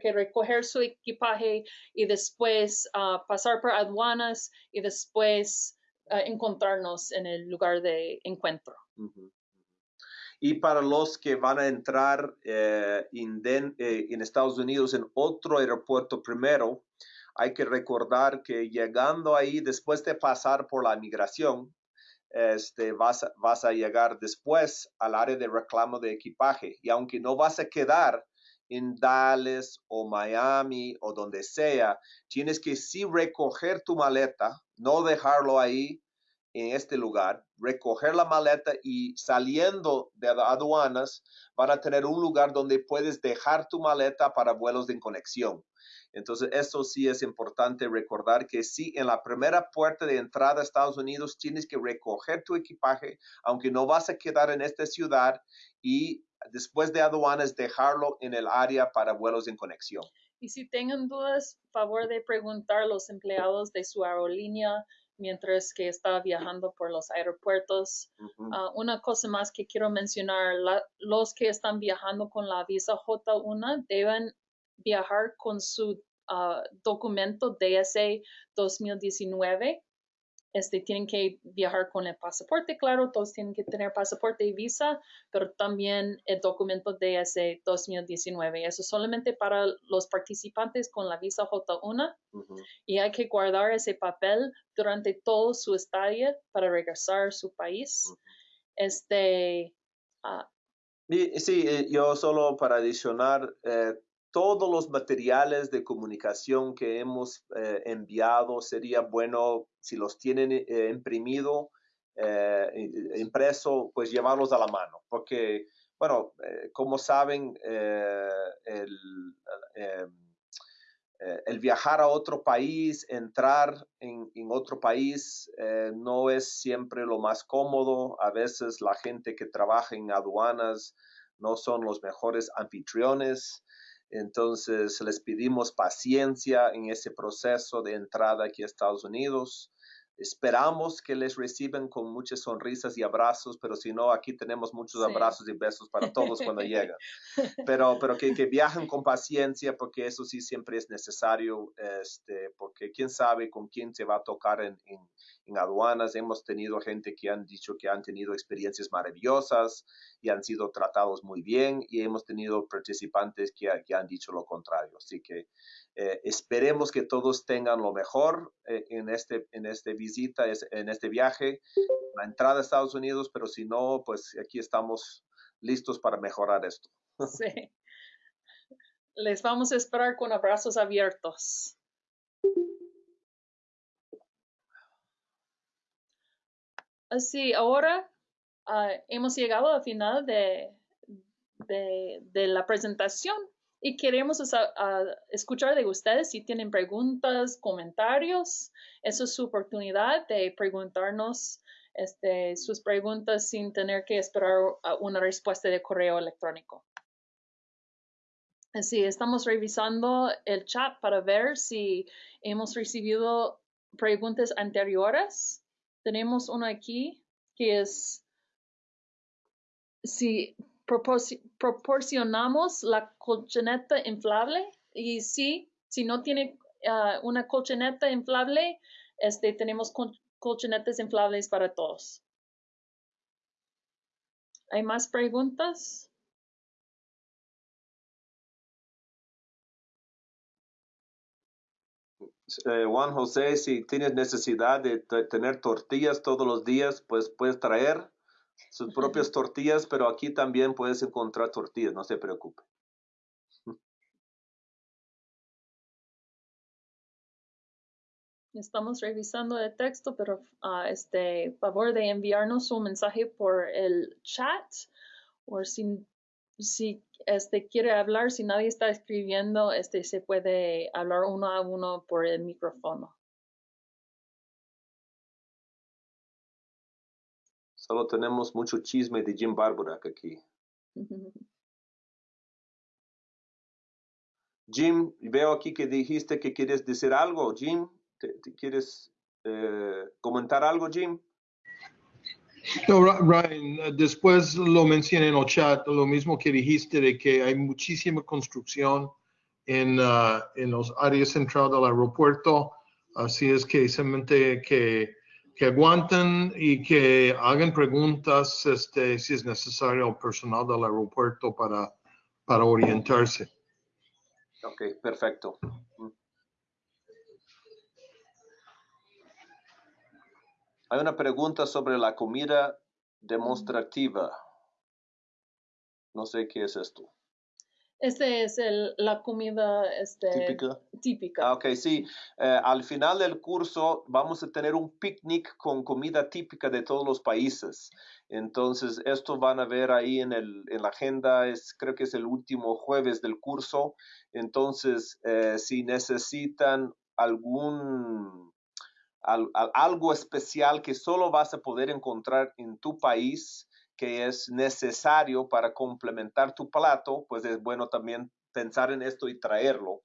[SPEAKER 1] que recoger su equipaje y después ah, pasar por aduanas y después ah, encontrarnos en el lugar de encuentro.
[SPEAKER 2] Y para los que van a entrar eh, eh, en, Estados Unidos en otro aeropuerto primero, hay que recordar que llegando ahí, después de pasar por la migración, este, vas, vas a llegar después al área de reclamo de equipaje. Y aunque no vas a quedar en Dallas o Miami o donde sea, tienes que sí recoger tu maleta, no dejarlo ahí en este lugar, recoger la maleta y saliendo de aduanas, van a tener un lugar donde puedes dejar tu maleta para vuelos de conexión. Entonces, eso sí es importante recordar que sí, en la primera puerta de entrada a Estados Unidos tienes que recoger tu equipaje, aunque no vas a quedar en esta ciudad y después de aduanas dejarlo en el área para vuelos en conexión.
[SPEAKER 1] Y si tengan dudas, favor de preguntar a los empleados de su aerolínea mientras que está viajando por los aeropuertos. Ah, una cosa más que quiero mencionar, los que están viajando con la visa J1 deben viajar con su ah, documento DSA 2019 este, tienen que viajar con el pasaporte, claro, todos tienen que tener pasaporte y visa, pero también el documento de ese 2019. Eso solamente para los participantes con la visa J1 y hay que guardar ese papel durante todo su estadia para regresar a su país. Este.
[SPEAKER 2] Ah, sí, eh, yo solo para adicionar, eh, todos los materiales de comunicación que hemos eh, enviado, sería bueno si los tienen eh, imprimido, eh, impreso, pues llevarlos a la mano, porque, bueno, como saben, el, viajar a otro país, entrar en, en otro país, no es siempre lo más cómodo. A veces la gente que trabaja en aduanas no son los mejores anfitriones. Entonces les pedimos paciencia en ese proceso de entrada aquí a Estados Unidos. Esperamos que les reciban con muchas sonrisas y abrazos, pero si no, aquí tenemos muchos abrazos y besos para todos cuando llegan. Pero, pero que, que, viajen con paciencia, porque eso sí siempre es necesario, este, porque quién sabe con quién se va a tocar en, en, aduanas. Hemos tenido gente que han dicho que han tenido experiencias maravillosas y han sido tratados muy bien, y hemos tenido participantes que, que han dicho lo contrario. Así que eh, esperemos que todos tengan lo mejor eh, en, este, en este visita, en este viaje, la entrada a Estados Unidos, pero si no, pues aquí estamos listos para mejorar esto.
[SPEAKER 1] Sí. Les vamos a esperar con abrazos abiertos. Así, ahora ah, hemos llegado al final de, de, de la presentación y queremos escuchar de ustedes si tienen preguntas, comentarios. Esa es su oportunidad de preguntarnos este, sus preguntas sin tener que esperar una respuesta de correo electrónico. Así, estamos revisando el chat para ver si hemos recibido preguntas anteriores. Tenemos una aquí que es si proporcionamos la colchoneta inflable y sí, si no tiene ah, una colchoneta inflable, este, tenemos colchonetas inflables para todos. ¿Hay más preguntas?
[SPEAKER 2] Eh, Juan José, si tienes necesidad de tener tortillas todos los días, pues puedes traer sus propias tortillas, pero aquí también puedes encontrar tortillas, no se preocupe.
[SPEAKER 1] Estamos revisando el texto, pero uh, este favor de enviarnos un mensaje por el chat o si, si este quiere hablar, si nadie está escribiendo, este se puede hablar uno a uno por el micrófono.
[SPEAKER 2] Solo tenemos mucho chisme de Jim Barbarack aquí. Jim, veo aquí que dijiste que quieres decir algo. Jim, ¿te, quieres eh, comentar algo, Jim?
[SPEAKER 4] No, Ryan, después lo mencioné en el chat, lo mismo que dijiste de que hay muchísima construcción en, uh, en los áreas centrales del aeropuerto, así es que simplemente que que aguanten y que hagan preguntas este, si es necesario al personal del aeropuerto para, para orientarse.
[SPEAKER 2] Ok, perfecto. Hay una pregunta sobre la comida demostrativa. No sé qué es esto.
[SPEAKER 1] Este es el, la comida este,
[SPEAKER 2] Típica.
[SPEAKER 1] típica.
[SPEAKER 2] Ah, ok, sí. Eh, al final del curso vamos a tener un picnic con comida típica de todos los países. Entonces, esto van a ver ahí en, el, en la agenda, es, creo que es el último jueves del curso. Entonces, eh, si necesitan algún al- al- algo especial que solo vas a poder encontrar en tu país, que es necesario para complementar tu plato, pues es bueno también pensar en esto y traerlo,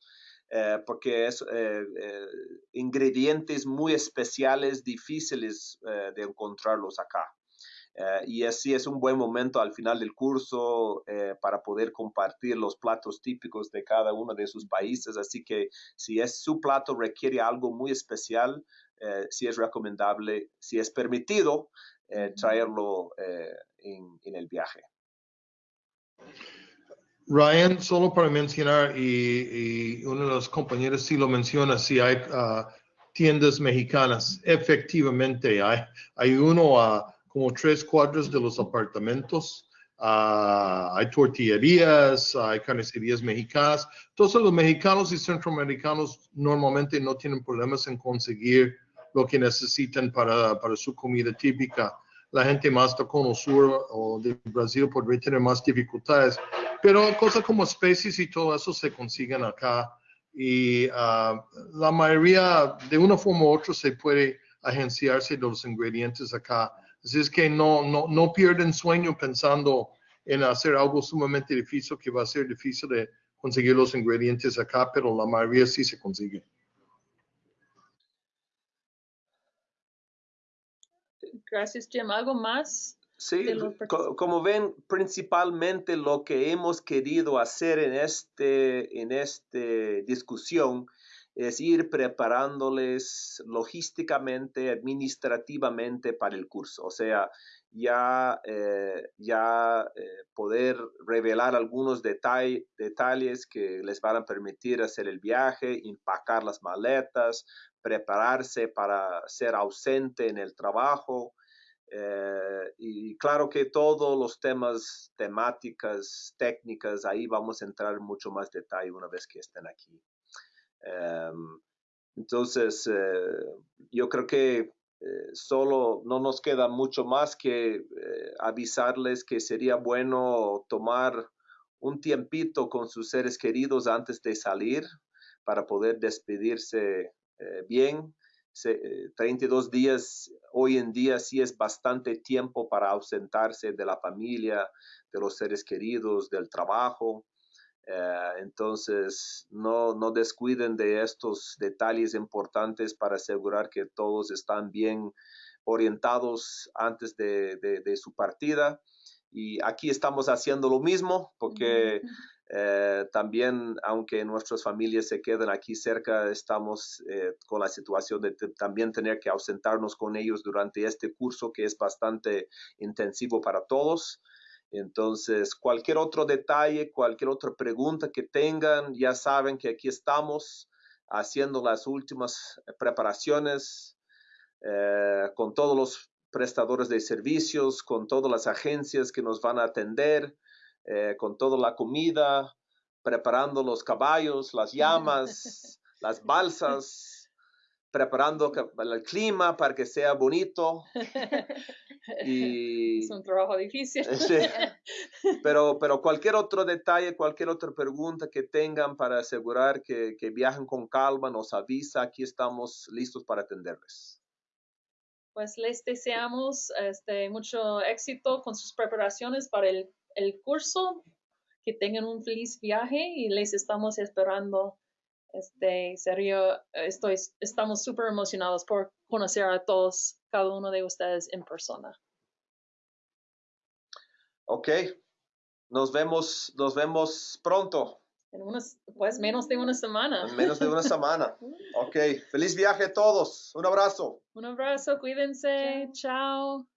[SPEAKER 2] eh, porque es eh, eh, ingredientes muy especiales, difíciles eh, de encontrarlos acá. Eh, y así es un buen momento al final del curso eh, para poder compartir los platos típicos de cada uno de sus países. Así que si es su plato requiere algo muy especial, si es recomendable, si es permitido, eh, traerlo eh, en, en el viaje.
[SPEAKER 4] Ryan, solo para mencionar, y, y uno de los compañeros sí lo menciona, si hay ah, tiendas mexicanas, efectivamente hay, hay uno a como tres cuadras de los apartamentos, ah, hay tortillerías, hay carnicerías mexicanas. Entonces los mexicanos y centroamericanos normalmente no tienen problemas en conseguir lo que necesitan para, para su comida típica. La gente más de Cono Sur o de Brasil podría tener más dificultades, pero cosas como especies y todo eso se consiguen acá. Y ah, la mayoría, de una forma u otra, se puede agenciarse de los ingredientes acá. Así es que no, no, no pierden sueño pensando en hacer algo sumamente difícil que va a ser difícil de conseguir los ingredientes acá, pero la mayoría sí se consigue.
[SPEAKER 1] Gracias, Jim. ¿Algo más?
[SPEAKER 2] Sí, como ven, principalmente lo que hemos querido hacer en este, en este discusión es ir preparándoles logísticamente, administrativamente para el curso. O sea, ya, eh, ya eh, poder revelar algunos detall- detalles que les van a permitir hacer el viaje, empacar las maletas, prepararse para ser ausente en el trabajo. Eh, y claro que todos los temas, temáticas, técnicas, ahí vamos a entrar en mucho más detalle una vez que estén aquí. Em, entonces, eh, yo creo que eh, solo no nos queda mucho más que avisarles que sería bueno tomar un tiempito con sus seres queridos antes de salir para poder despedirse bien. Se- eh, 32 días hoy en día sí es bastante tiempo para ausentarse de la familia, de los seres queridos, del trabajo. Eh, entonces, no, no descuiden de estos detalles importantes para asegurar que todos están bien orientados antes de su partida. Y aquí estamos haciendo lo mismo porque eh, también, aunque nuestras familias se queden aquí cerca, estamos eh, con la situación de también tener que ausentarnos con ellos durante este curso que es bastante intensivo para todos. Entonces, cualquier otro detalle, cualquier otra pregunta que tengan, ya saben que aquí estamos haciendo las últimas preparaciones eh, con todos los prestadores de servicios, con todas las agencias que nos van a atender, eh, con toda la comida, preparando los caballos, las llamas, las balsas, preparando el clima para que sea bonito. Y,
[SPEAKER 1] Es un trabajo difícil.
[SPEAKER 2] Sí. Pero, pero cualquier otro detalle, cualquier otra pregunta que tengan para asegurar que, que viajen con calma, nos avisa. Aquí estamos listos para atenderles.
[SPEAKER 1] Pues les deseamos este, mucho éxito con sus preparaciones para el, el curso, que tengan un feliz viaje y les estamos esperando. Este, serio, estoy, estamos súper emocionados por conocer a todos, cada uno de ustedes en persona.
[SPEAKER 2] Ok. Nos vemos, nos vemos pronto,
[SPEAKER 1] En unas, pues menos de una semana.
[SPEAKER 2] en menos de una semana. Ok. Feliz viaje a todos. Un abrazo.
[SPEAKER 1] Un abrazo, cuídense, chao.